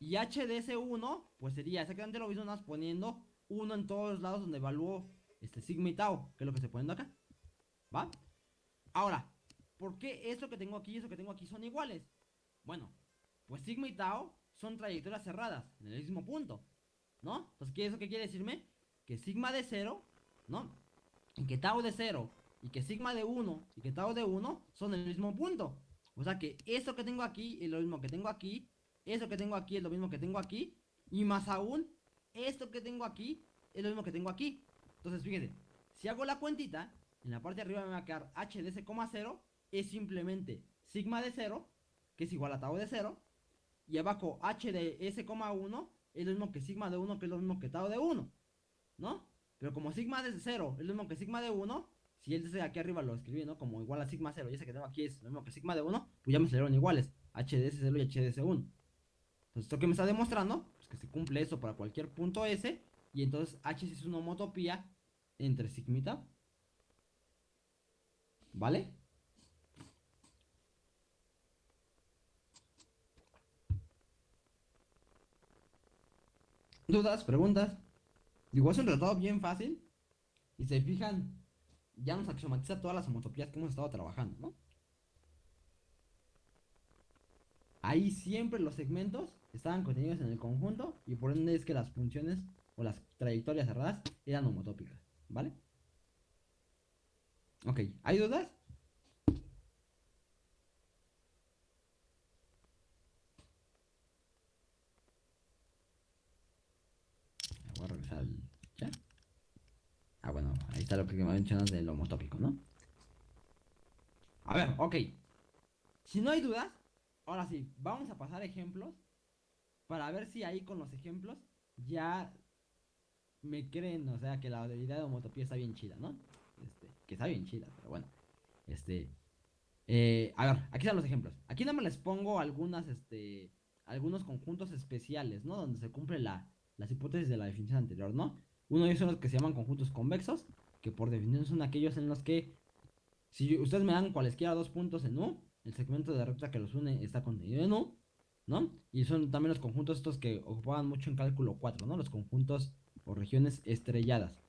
Y H de S1, pues sería exactamente lo mismo, más poniendo 1 en todos los lados donde evalúo este sigma y tau, que es lo que estoy poniendo acá. ¿Va? Ahora, ¿Por qué eso que tengo aquí y eso que tengo aquí son iguales? Bueno, pues sigma y tau son trayectorias cerradas, en el mismo punto, ¿no? Entonces, ¿qué, ¿eso qué quiere decirme? Que sigma de 0, ¿no? Y que tau de 0, y que sigma de 1, y que tau de 1 son el mismo punto. O sea que eso que tengo aquí es lo mismo que tengo aquí, eso que tengo aquí es lo mismo que tengo aquí, y más aún, esto que tengo aquí es lo mismo que tengo aquí. Entonces, fíjense, si hago la cuentita, en la parte de arriba me va a quedar h de ese 0 es simplemente sigma de 0, que es igual a tau de 0, y abajo h de s,1 es lo mismo que sigma de 1, que es lo mismo que tau de 1, ¿no? Pero como sigma de 0 es lo mismo que sigma de 1, si él de aquí arriba lo escribí, ¿no? Como igual a sigma 0, y ese que tengo aquí es lo mismo que sigma de 1, pues ya me salieron iguales, h de s0 y h de s1. Entonces, esto que me está demostrando, pues que se cumple eso para cualquier punto s, y entonces h es una homotopía entre tau. ¿Vale? ¿Dudas? ¿Preguntas? Digo, es un tratado bien fácil. Y se fijan, ya nos axiomatiza todas las homotopías que hemos estado trabajando, ¿no? Ahí siempre los segmentos estaban contenidos en el conjunto y por ende es que las funciones o las trayectorias cerradas eran homotópicas, ¿vale? Ok, ¿hay dudas? Voy a regresar al. Ah, bueno, ahí está lo que me mencionas del homotópico, ¿no? A ver, ok. Si no hay dudas, ahora sí, vamos a pasar ejemplos para ver si ahí con los ejemplos ya me creen, o sea, que la habilidad de homotopía está bien chida, ¿no? Este, que está bien chida, pero bueno. Este, eh, a ver, aquí están los ejemplos. Aquí nada más les pongo algunas, este, algunos conjuntos especiales, ¿no? Donde se cumple la, las hipótesis de la definición anterior, ¿no? Uno de ellos son los que se llaman conjuntos convexos, que por definición son aquellos en los que, si ustedes me dan cualesquiera dos puntos en U, el segmento de recta que los une está contenido en U, ¿no? Y son también los conjuntos estos que ocupaban mucho en cálculo 4, ¿no? Los conjuntos o regiones estrelladas.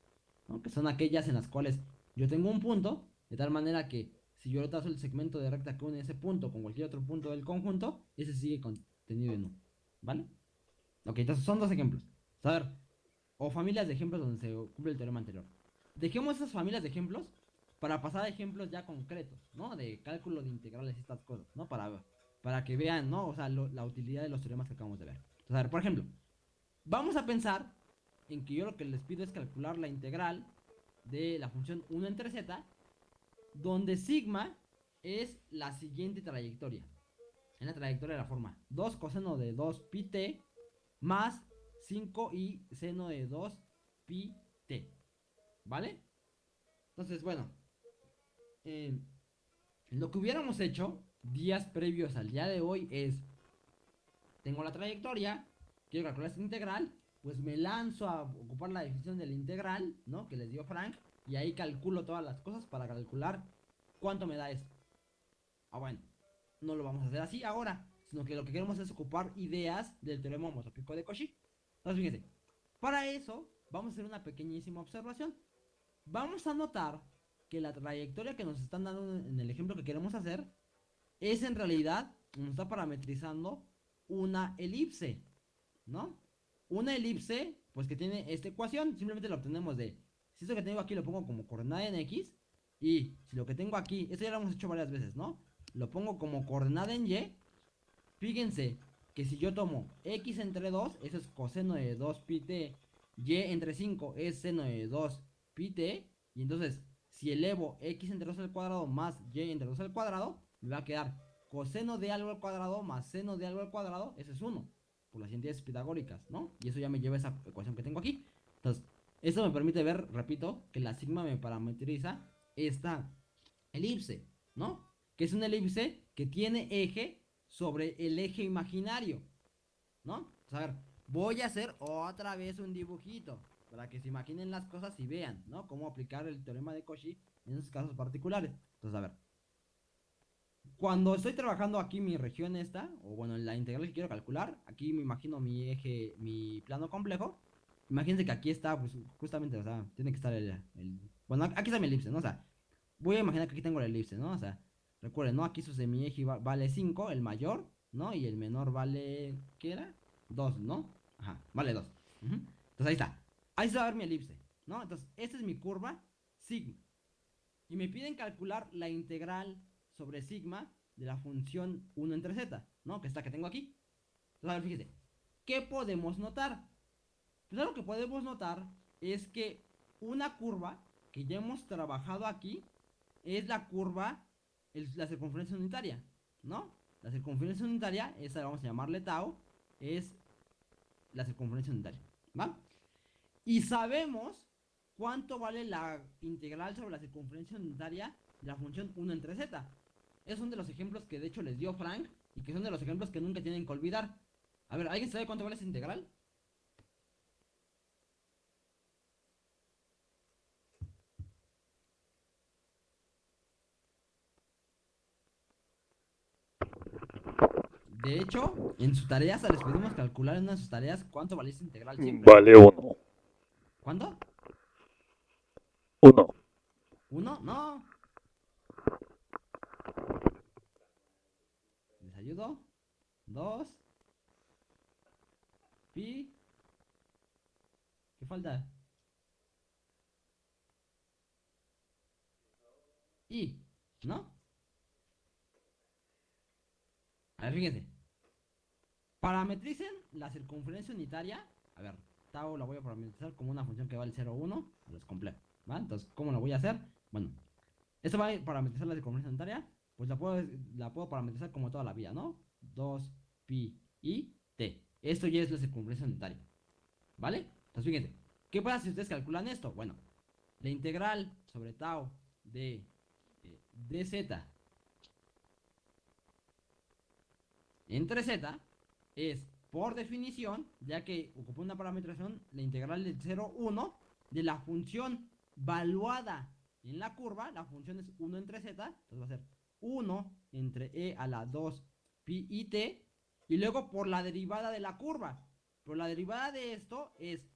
Que son aquellas en las cuales yo tengo un punto, de tal manera que si yo trazo el segmento de recta que une ese punto con cualquier otro punto del conjunto, ese sigue contenido en U, ¿vale? Ok, entonces son dos ejemplos. A ver, o familias de ejemplos donde se cumple el teorema anterior. Dejemos esas familias de ejemplos para pasar a ejemplos ya concretos, ¿no? De cálculo de integrales y estas cosas, ¿no? Para, para que vean, ¿no? O sea, la utilidad de los teoremas que acabamos de ver. Entonces, a ver, por ejemplo, vamos a pensar en que yo lo que les pido es calcular la integral de la función 1 entre z, donde sigma es la siguiente trayectoria. En la trayectoria de la forma 2 coseno de 2 pi t más 5 y seno de 2 pi t. ¿Vale? Entonces, bueno. Eh, lo que hubiéramos hecho días previos al día de hoy es... Tengo la trayectoria, quiero calcular esta integral, pues me lanzo a ocupar la definición de la integral, ¿no? Que les dio Frank, y ahí calculo todas las cosas para calcular cuánto me da esto. Ah, bueno, no lo vamos a hacer así ahora, sino que lo que queremos es ocupar ideas del teorema homotópico de Cauchy. Entonces, fíjense, para eso vamos a hacer una pequeñísima observación. Vamos a notar que la trayectoria que nos están dando en el ejemplo que queremos hacer es en realidad, nos está parametrizando una elipse, ¿no? Una elipse, pues que tiene esta ecuación, simplemente la obtenemos de, si esto que tengo aquí lo pongo como coordenada en x, y si lo que tengo aquí, esto ya lo hemos hecho varias veces, ¿no? Lo pongo como coordenada en y, fíjense que si yo tomo x entre 2, eso es coseno de 2 pi t, y entre 5 es seno de 2 pi t, y entonces si elevo x entre 2 al cuadrado más y entre 2 al cuadrado, me va a quedar coseno de algo al cuadrado más seno de algo al cuadrado, ese es 1, por las identidades pitagóricas, ¿no? Y eso ya me lleva a esa ecuación que tengo aquí. Entonces, esto me permite ver, repito, que la sigma me parametriza esta elipse, ¿no? Que es una elipse que tiene eje sobre el eje imaginario, ¿no? a ver, voy a hacer otra vez un dibujito para que se imaginen las cosas y vean, ¿no? Cómo aplicar el teorema de Cauchy en esos casos particulares. Entonces, a ver, cuando estoy trabajando aquí mi región esta, o bueno, la integral que quiero calcular, aquí me imagino mi eje, mi plano complejo. Imagínense que aquí está, pues justamente, o sea, tiene que estar el, bueno, aquí está mi elipse, ¿no? O sea, voy a imaginar que aquí tengo la elipse, ¿no? O sea, recuerden, ¿no? Aquí su semieje vale 5, el mayor, ¿no? Y el menor vale, ¿qué era? 2, ¿no? Ajá, vale 2. Entonces ahí está. Ahí se va a ver mi elipse, ¿no? Entonces, esta es mi curva sigma. Y me piden calcular la integral sobre sigma de la función 1 entre z, ¿no? Que es la que tengo aquí. Entonces, a ver, fíjese. ¿Qué podemos notar? Pues lo que podemos notar es que una curva que ya hemos trabajado aquí es la curva, la circunferencia unitaria, ¿no? La circunferencia unitaria, esa vamos a llamarle tau, es la circunferencia unitaria, ¿va? Y sabemos cuánto vale la integral sobre la circunferencia unitaria de la función 1 entre z. Esos son de los ejemplos que de hecho les dio Frank y que son de los ejemplos que nunca tienen que olvidar. A ver, ¿alguien sabe cuánto vale esa integral? De hecho, en su tarea se les pedimos calcular en una de sus tareas cuánto vale esta integral simple. Vale uno. ¿Cuánto? Uno. ¿Uno? No. ¿Les ayudo? Dos. Pi. ¿Qué falta? Y. ¿No? A ver, fíjense. Parametricen la circunferencia unitaria. A ver, tau la voy a parametrizar como una función que vale 0,1. Los completo. ¿Va? Entonces, ¿cómo lo voy a hacer? Bueno, esto va a parametrizar la circunferencia unitaria. Pues la puedo, la puedo parametrizar como toda la vida, ¿no? 2 pi y t. Esto ya es la circunferencia unitaria. ¿Vale? Entonces, fíjense. ¿Qué pasa si ustedes calculan esto? Bueno, la integral sobre tau de eh, dz entre z es, por definición, ya que ocupa una parametración, la integral del 0, 1 de la función valuada en la curva, la función es 1 entre z, entonces va a ser 1 entre e a la 2 pi y t, y luego por la derivada de la curva. Pero la derivada de esto es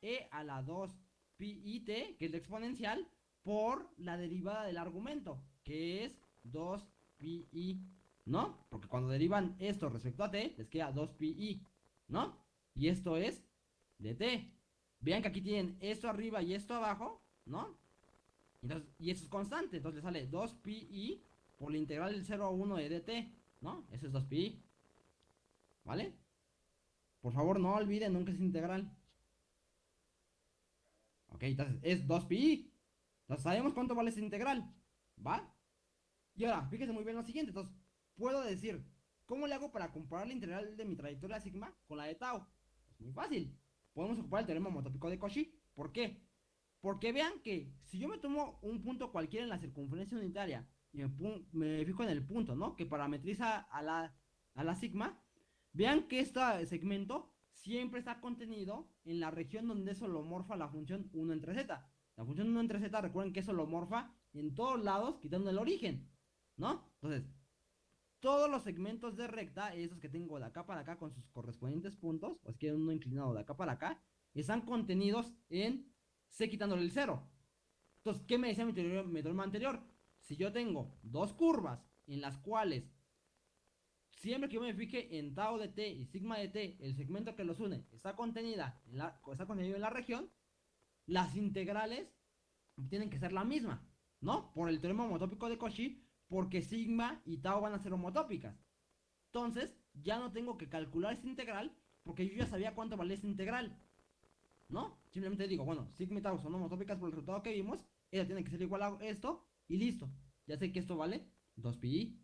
e a la 2 pi y t, que es la exponencial, por la derivada del argumento, que es 2 pi i, ¿no? Porque cuando derivan esto respecto a t, les queda 2 pi i, ¿no? Y esto es de t. Vean que aquí tienen esto arriba y esto abajo, ¿no? y eso es constante, entonces le sale 2 pi i por la integral del 0 a 1 de dt, ¿no? Eso es 2 pi i. ¿Vale? Por favor, no olviden nunca es integral. Ok, entonces es 2 pi i. Entonces sabemos cuánto vale esa integral. ¿Va? Y ahora, fíjense muy bien lo siguiente. Entonces, puedo decir, ¿cómo le hago para comparar la integral de mi trayectoria sigma con la de tau? Es muy fácil. Podemos ocupar el teorema homotópico de Cauchy. ¿Por qué? Porque vean que si yo me tomo un punto cualquiera en la circunferencia unitaria y me, fijo en el punto, ¿no? Que parametriza a la, a la sigma, vean que este segmento siempre está contenido en la región donde es holomorfa la función 1 entre z. La función 1 entre z, recuerden que es holomorfa en todos lados, quitando el origen, ¿no? Entonces, todos los segmentos de recta, esos que tengo de acá para acá con sus correspondientes puntos, o es que uno inclinado de acá para acá, están contenidos en C quitándole el 0. Entonces, ¿qué me decía mi teorema, anterior? Si yo tengo dos curvas en las cuales siempre que yo me fije en tau de t y sigma de t, el segmento que los une está contenida está contenido en la región, las integrales tienen que ser la misma, ¿no? Por el teorema homotópico de Cauchy, porque sigma y tau van a ser homotópicas. Entonces, ya no tengo que calcular esta integral, porque yo ya sabía cuánto valía esta integral. ¿no? Simplemente digo, bueno, sigma y tau son homotópicas por el resultado que vimos, ella tiene que ser igual a esto, y listo. Ya sé que esto vale 2pi.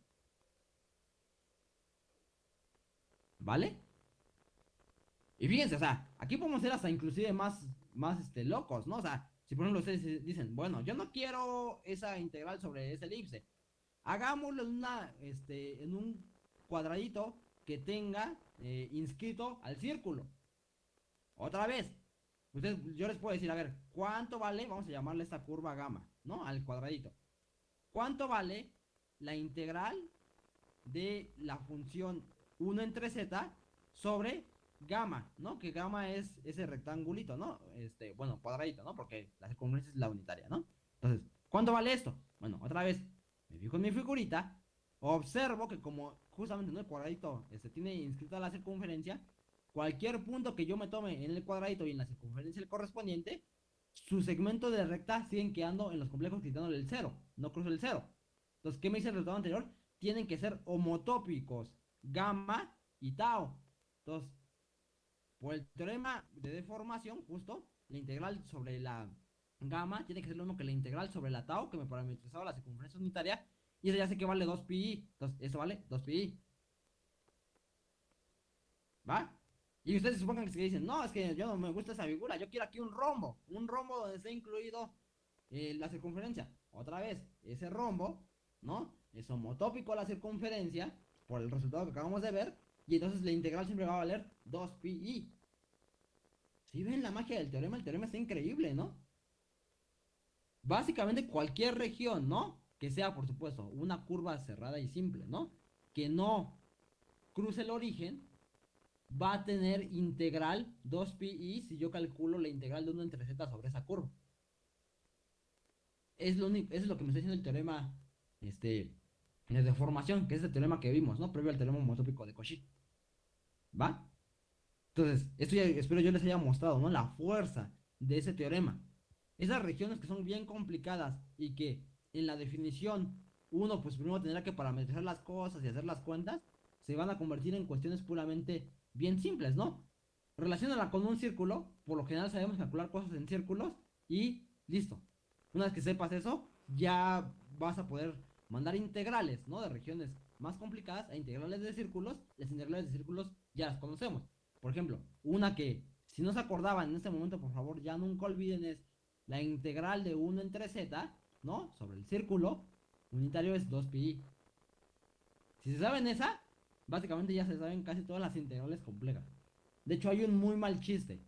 ¿Vale? Y fíjense, o sea, aquí podemos ser hasta inclusive más, más este, locos, ¿no? O sea, si por ejemplo ustedes dicen, bueno, yo no quiero esa integral sobre ese elipse. Hagámoslo en, una, este, en un cuadradito que tenga eh, inscrito al círculo. Otra vez, yo les puedo decir, a ver, ¿cuánto vale? Vamos a llamarle esta curva gamma, ¿no? Al cuadradito. ¿Cuánto vale la integral de la función 1 entre z sobre gamma, ¿no? Que gamma es ese rectangulito, ¿no? Este, bueno, cuadradito, ¿no? Porque la circunferencia es la unitaria, ¿no? Entonces, ¿cuánto vale esto? Bueno, otra vez, me fijo en mi figurita, observo que como justamente en el cuadradito este, tiene inscrita la circunferencia, cualquier punto que yo me tome en el cuadradito y en la circunferencia correspondiente, su segmento de recta siguen quedando en los complejos quitándole el cero, no cruzo el cero. Entonces, ¿qué me dice el resultado anterior? Tienen que ser homotópicos, gamma y tau. Entonces, por el teorema de deformación, justo, la integral sobre la gamma tiene que ser lo mismo que la integral sobre la tau, que me parametrizaba la circunferencia unitaria, y eso ya sé que vale 2pi. Entonces, eso vale 2pi. ¿Va? Y ustedes supongan que dicen, no, es que yo no me gusta esa figura, yo quiero aquí un rombo, un rombo donde esté incluido eh, la circunferencia. Otra vez, ese rombo, ¿no? Es homotópico a la circunferencia, por el resultado que acabamos de ver, y entonces la integral siempre va a valer 2pi. Si ven la magia del teorema, el teorema está increíble, ¿no? Básicamente cualquier región, ¿no? Que sea, por supuesto, una curva cerrada y simple, ¿no? Que no cruce el origen, va a tener integral 2pi si yo calculo la integral de 1 entre z sobre esa curva. Es lo único, es lo que me está diciendo el teorema este, de deformación, que es el teorema que vimos, ¿no? Previo al teorema homotópico de Cauchy. ¿Va? Entonces, esto ya espero yo les haya mostrado, ¿no? La fuerza de ese teorema. Esas regiones que son bien complicadas y que en la definición uno pues primero tendrá que parametrizar las cosas y hacer las cuentas, se van a convertir en cuestiones puramente bien simples, ¿no? Relacionala con un círculo, por lo general sabemos calcular cosas en círculos y listo. Una vez que sepas eso, ya vas a poder mandar integrales, ¿no? De regiones más complicadas a integrales de círculos. Las integrales de círculos ya las conocemos. Por ejemplo, una que si no se acordaban en este momento, por favor, ya nunca olviden es la integral de 1 entre z, ¿no? Sobre el círculo unitario es 2pi. Si se saben esa, básicamente ya se saben casi todas las integrales complejas. De hecho, hay un muy mal chiste.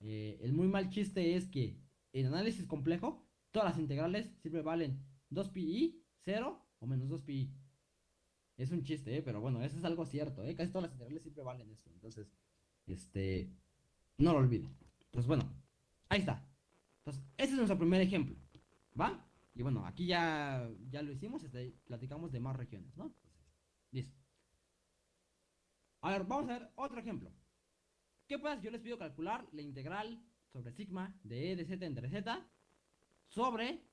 Eh, el muy mal chiste es que en análisis complejo, todas las integrales siempre valen 2pi, 0 o menos 2pi. Es un chiste, ¿eh? pero bueno, eso es algo cierto. ¿eh? Casi todas las integrales siempre valen esto. Entonces, este, no lo olviden. Pues bueno, ahí está. Entonces, ese es nuestro primer ejemplo. ¿Va? Y bueno, aquí ya, ya lo hicimos, este, platicamos de más regiones, ¿no? listo. A ver, vamos a ver otro ejemplo. ¿Qué pasa si yo les pido calcular la integral sobre sigma de e de z entre z sobre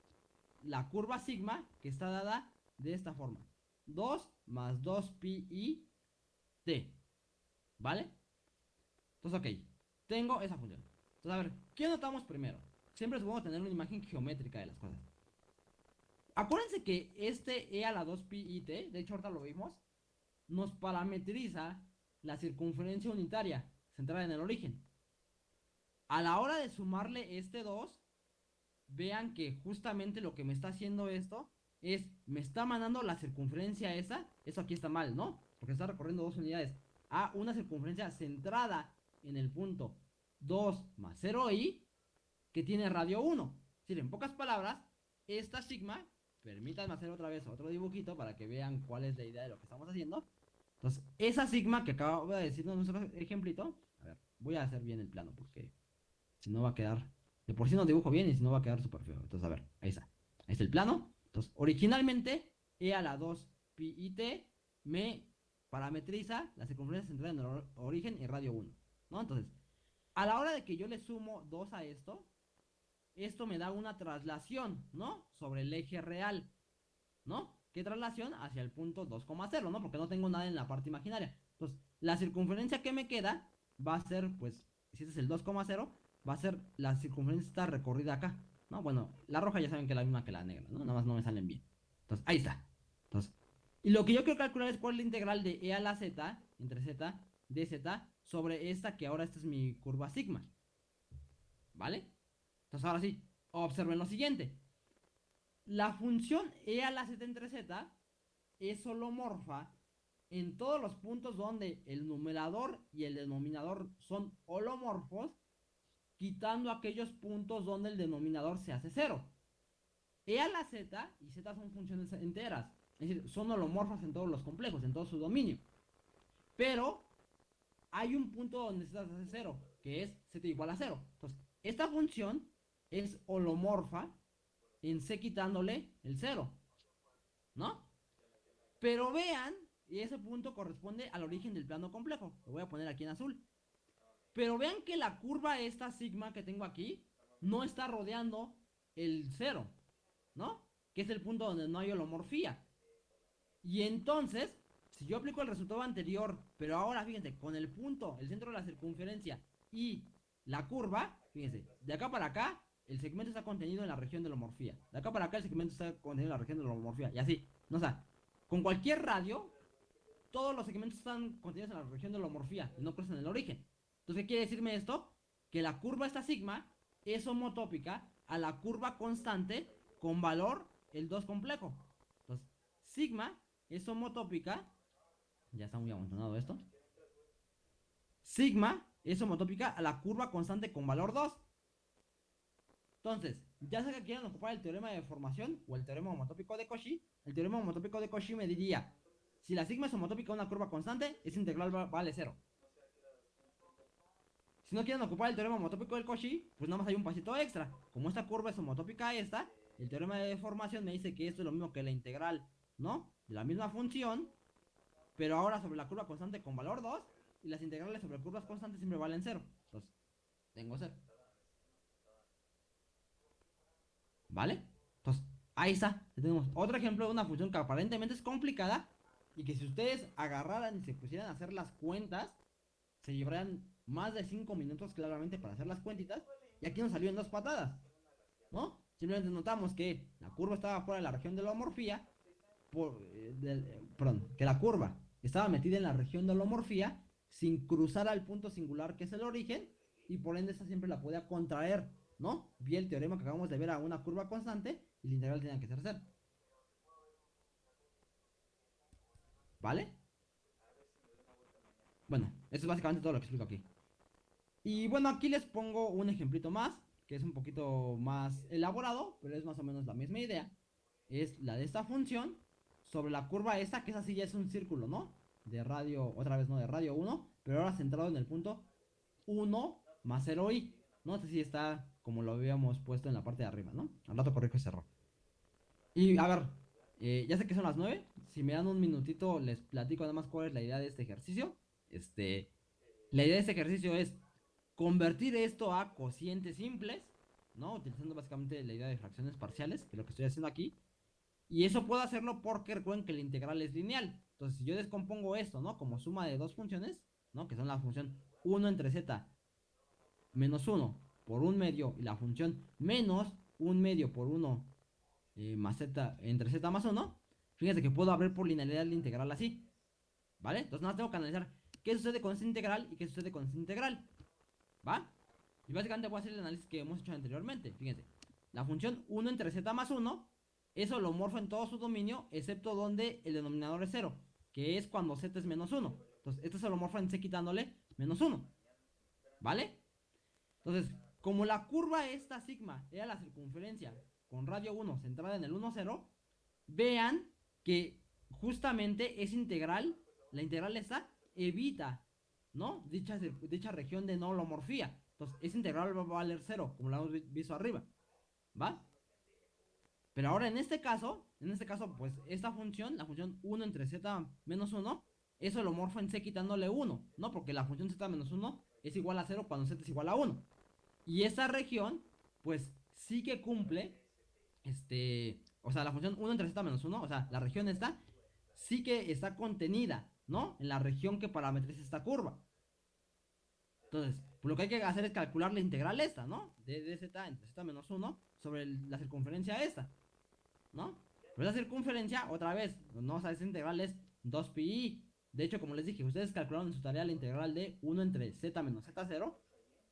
la curva sigma que está dada de esta forma? 2 más 2 pi i t. ¿Vale? Entonces, ok. Tengo esa función. Entonces, a ver, ¿qué notamos primero? Siempre es bueno tener una imagen geométrica de las cosas. Acuérdense que este e a la 2 pi i t, de hecho ahorita lo vimos, nos parametriza la circunferencia unitaria centrada en el origen. A la hora de sumarle este 2, vean que justamente lo que me está haciendo esto es, me está mandando la circunferencia esa, eso aquí está mal, ¿no? Porque está recorriendo dos unidades, a una circunferencia centrada en el punto 2 más 0i, que tiene radio 1. Es decir, en pocas palabras, esta sigma, permítanme hacer otra vez otro dibujito para que vean cuál es la idea de lo que estamos haciendo. Entonces, esa sigma que acabo de decirnos nuestro ejemplito, a ver, voy a hacer bien el plano porque si no va a quedar, de por sí no dibujo bien y si no va a quedar súper feo. Entonces, a ver, ahí está. Ahí está el plano. Entonces, originalmente, E a la 2 pi y t me parametriza la circunferencia central en el origen y radio 1. ¿No? Entonces, a la hora de que yo le sumo 2 a esto, esto me da una traslación, ¿no? Sobre el eje real, ¿no? ¿Qué traslación? Hacia el punto 2,0, ¿no? Porque no tengo nada en la parte imaginaria. Entonces, la circunferencia que me queda va a ser, pues, si este es el 2,0, va a ser la circunferencia recorrida acá, ¿no? Bueno, la roja ya saben que es la misma que la negra, ¿no? Nada más no me salen bien. Entonces, ahí está. Entonces, y lo que yo quiero calcular es cuál es la integral de e a la z, entre z, de z, sobre esta que ahora esta es mi curva sigma. ¿Vale? Entonces ahora sí, observen lo siguiente. La función e a la z entre z es holomorfa en todos los puntos donde el numerador y el denominador son holomorfos, quitando aquellos puntos donde el denominador se hace cero. E a la z y z son funciones enteras, es decir, son holomorfas en todos los complejos, en todo su dominio. Pero hay un punto donde z se hace cero, que es z igual a cero. Entonces, esta función es holomorfa en C quitándole el 0. ¿No? Pero vean, y ese punto corresponde al origen del plano complejo. Lo voy a poner aquí en azul. Pero vean que la curva esta sigma que tengo aquí no está rodeando el 0. ¿No? Que es el punto donde no hay holomorfía. Y entonces, si yo aplico el resultado anterior, pero ahora fíjense, con el punto, el centro de la circunferencia y la curva, fíjense, de acá para acá el segmento está contenido en la región de la homorfía. De acá para acá el segmento está contenido en la región de la homorfía. Y así. No, o sea, con cualquier radio, todos los segmentos están contenidos en la región de la homorfía y no cruzan el origen. Entonces, ¿qué quiere decirme esto? Que la curva esta sigma es homotópica a la curva constante con valor el 2 complejo. Entonces, sigma es homotópica. Ya está muy amontonado esto. Sigma es homotópica a la curva constante con valor 2. Entonces, ya sea que quieran ocupar el teorema de formación o el teorema homotópico de Cauchy, el teorema homotópico de Cauchy me diría, Si la sigma es homotópica de una curva constante, esa integral vale cero. Si no quieren ocupar el teorema homotópico del Cauchy, pues nada más hay un pasito extra. Como esta curva es homotópica a esta, el teorema de deformación me dice que esto es lo mismo que la integral, ¿no? De la misma función, pero ahora sobre la curva constante con valor 2, y las integrales sobre curvas constantes siempre valen cero. Entonces, tengo cero. ¿Vale? Entonces, ahí está. Tenemos otro ejemplo de una función que aparentemente es complicada y que si ustedes agarraran y se pusieran a hacer las cuentas, se llevarían más de 5 minutos claramente para hacer las cuentitas. Y aquí nos salió en dos patadas. ¿No? Simplemente notamos que la curva estaba fuera de la región de la homorfía. Por, eh, perdón, que la curva estaba metida en la región de la homorfía sin cruzar al punto singular que es el origen. Y por ende esta siempre la podía contraer ¿no? Vi el teorema que acabamos de ver a una curva constante y la integral tenía que ser cero. ¿Vale? Bueno, eso es básicamente todo lo que explico aquí. Y bueno, aquí les pongo un ejemplito más, que es un poquito más elaborado, pero es más o menos la misma idea. Es la de esta función sobre la curva esta, que esa sí ya es un círculo, ¿no? De radio, otra vez no, de radio 1, pero ahora centrado en el punto 1 más 0i. No sé si está como lo habíamos puesto en la parte de arriba, ¿no? Al rato corrijo ese error. Y a ver, eh, ya sé que son las 9. Si me dan un minutito, les platico además cuál es la idea de este ejercicio. Este, la idea de este ejercicio es convertir esto a cocientes simples, ¿no? Utilizando básicamente la idea de fracciones parciales, que es lo que estoy haciendo aquí. Y eso puedo hacerlo porque recuerden que la integral es lineal. Entonces, si yo descompongo esto, ¿no? Como suma de dos funciones, ¿no? Que son la función 1 entre z menos 1 por un medio y la función menos un medio por 1 eh, más z entre z más 1, fíjense que puedo abrir por linealidad la integral así. ¿Vale? Entonces nada tengo que analizar qué sucede con esta integral y qué sucede con esta integral. ¿Va? Y básicamente voy a hacer el análisis que hemos hecho anteriormente. Fíjense. La función 1 entre z más 1, eso lo morfo en todo su dominio, excepto donde el denominador es 0, que es cuando z es menos 1. Entonces, esto se lo morfo en c quitándole menos 1. ¿Vale? Entonces, como la curva esta sigma era la circunferencia con radio 1 centrada en el 1, 0, vean que justamente es integral, la integral esta evita, ¿no? Dicha, dicha región de no holomorfía. Entonces, esa integral va a valer 0, como lo hemos visto arriba. ¿Va? Pero ahora en este caso, en este caso, pues esta función, la función 1 entre z menos 1, eso lo morfo en c quitándole 1, ¿no? Porque la función z menos 1 es igual a 0 cuando z es igual a 1. Y esa región, pues sí que cumple, este, o sea, la función 1 entre z menos 1, o sea, la región está, sí que está contenida, ¿no? En la región que parametriza esta curva. Entonces, pues lo que hay que hacer es calcular la integral esta, ¿no? De, dz entre z menos 1 sobre la circunferencia esta, ¿no? Pero esa circunferencia, otra vez, no, o esa integral es 2pi. De hecho, como les dije, ustedes calcularon en su tarea la integral de 1 entre z menos z0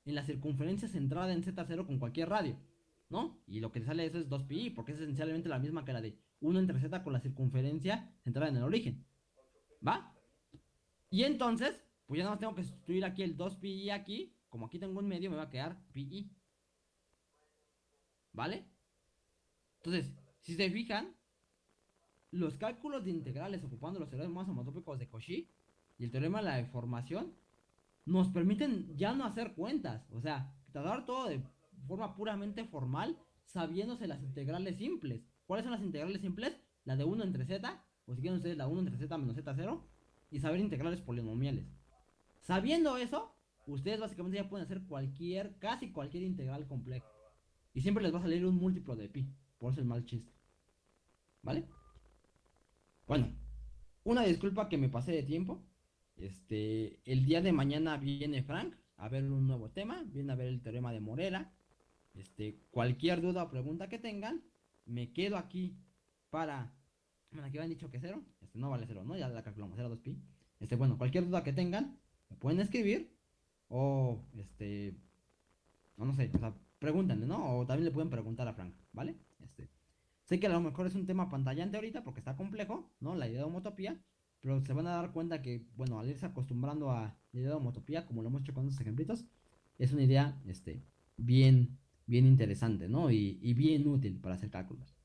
en la circunferencia centrada en Z0 con cualquier radio, ¿no? Y lo que sale eso es 2pi, porque es esencialmente la misma que la de 1 entre Z con la circunferencia centrada en el origen, ¿va? Y entonces, pues ya nada más tengo que sustituir aquí el 2pi aquí, como aquí tengo un medio, me va a quedar pi. ¿Vale? Entonces, si se fijan, los cálculos de integrales ocupando los teoremas homotópicos de Cauchy y el teorema de la deformación nos permiten ya no hacer cuentas. O sea, tratar todo de forma puramente formal, sabiéndose las integrales simples. ¿Cuáles son las integrales simples? La de 1 entre z, o si quieren ustedes la 1 entre z menos z0, y saber integrales polinomiales. Sabiendo eso, ustedes básicamente ya pueden hacer cualquier, casi cualquier integral complejo. Y siempre les va a salir un múltiplo de pi. Por eso el mal chiste. ¿Vale? Bueno, una disculpa que me pasé de tiempo. Este, el día de mañana viene Frank a ver un nuevo tema, viene a ver el teorema de Morera. Este, cualquier duda o pregunta que tengan, me quedo aquí para. Bueno, aquí han dicho que cero. Este no vale cero, ¿no? Ya la calculamos, 0, 2pi. Este, bueno, cualquier duda que tengan, me pueden escribir. O este. No, no sé, o sea, pregúntenle, ¿no? O también le pueden preguntar a Frank, ¿vale? Este. Sé que a lo mejor es un tema pantallante ahorita porque está complejo, ¿no? La idea de homotopía. Pero se van a dar cuenta que, bueno, al irse acostumbrando a la idea de homotopía, como lo hemos hecho con estos ejemplitos, es una idea este, bien, bien interesante, ¿no? Y, y bien útil para hacer cálculos.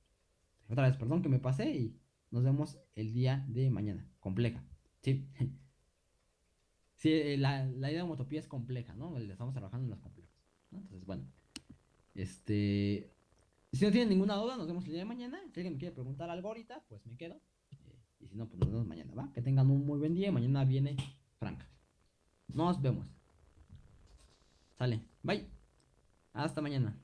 Otra vez, perdón que me pasé y nos vemos el día de mañana. compleja. Sí. sí, eh, la, la idea de homotopía es compleja, ¿no? Le estamos trabajando en los complejos. Entonces, bueno. Este. Si no tienen ninguna duda, nos vemos el día de mañana. Si alguien me quiere preguntar algo ahorita, pues me quedo. Y si no, pues nos vemos mañana, ¿va? Que tengan un muy buen día. Mañana viene Franca. Nos vemos. Sale. Bye. Hasta mañana.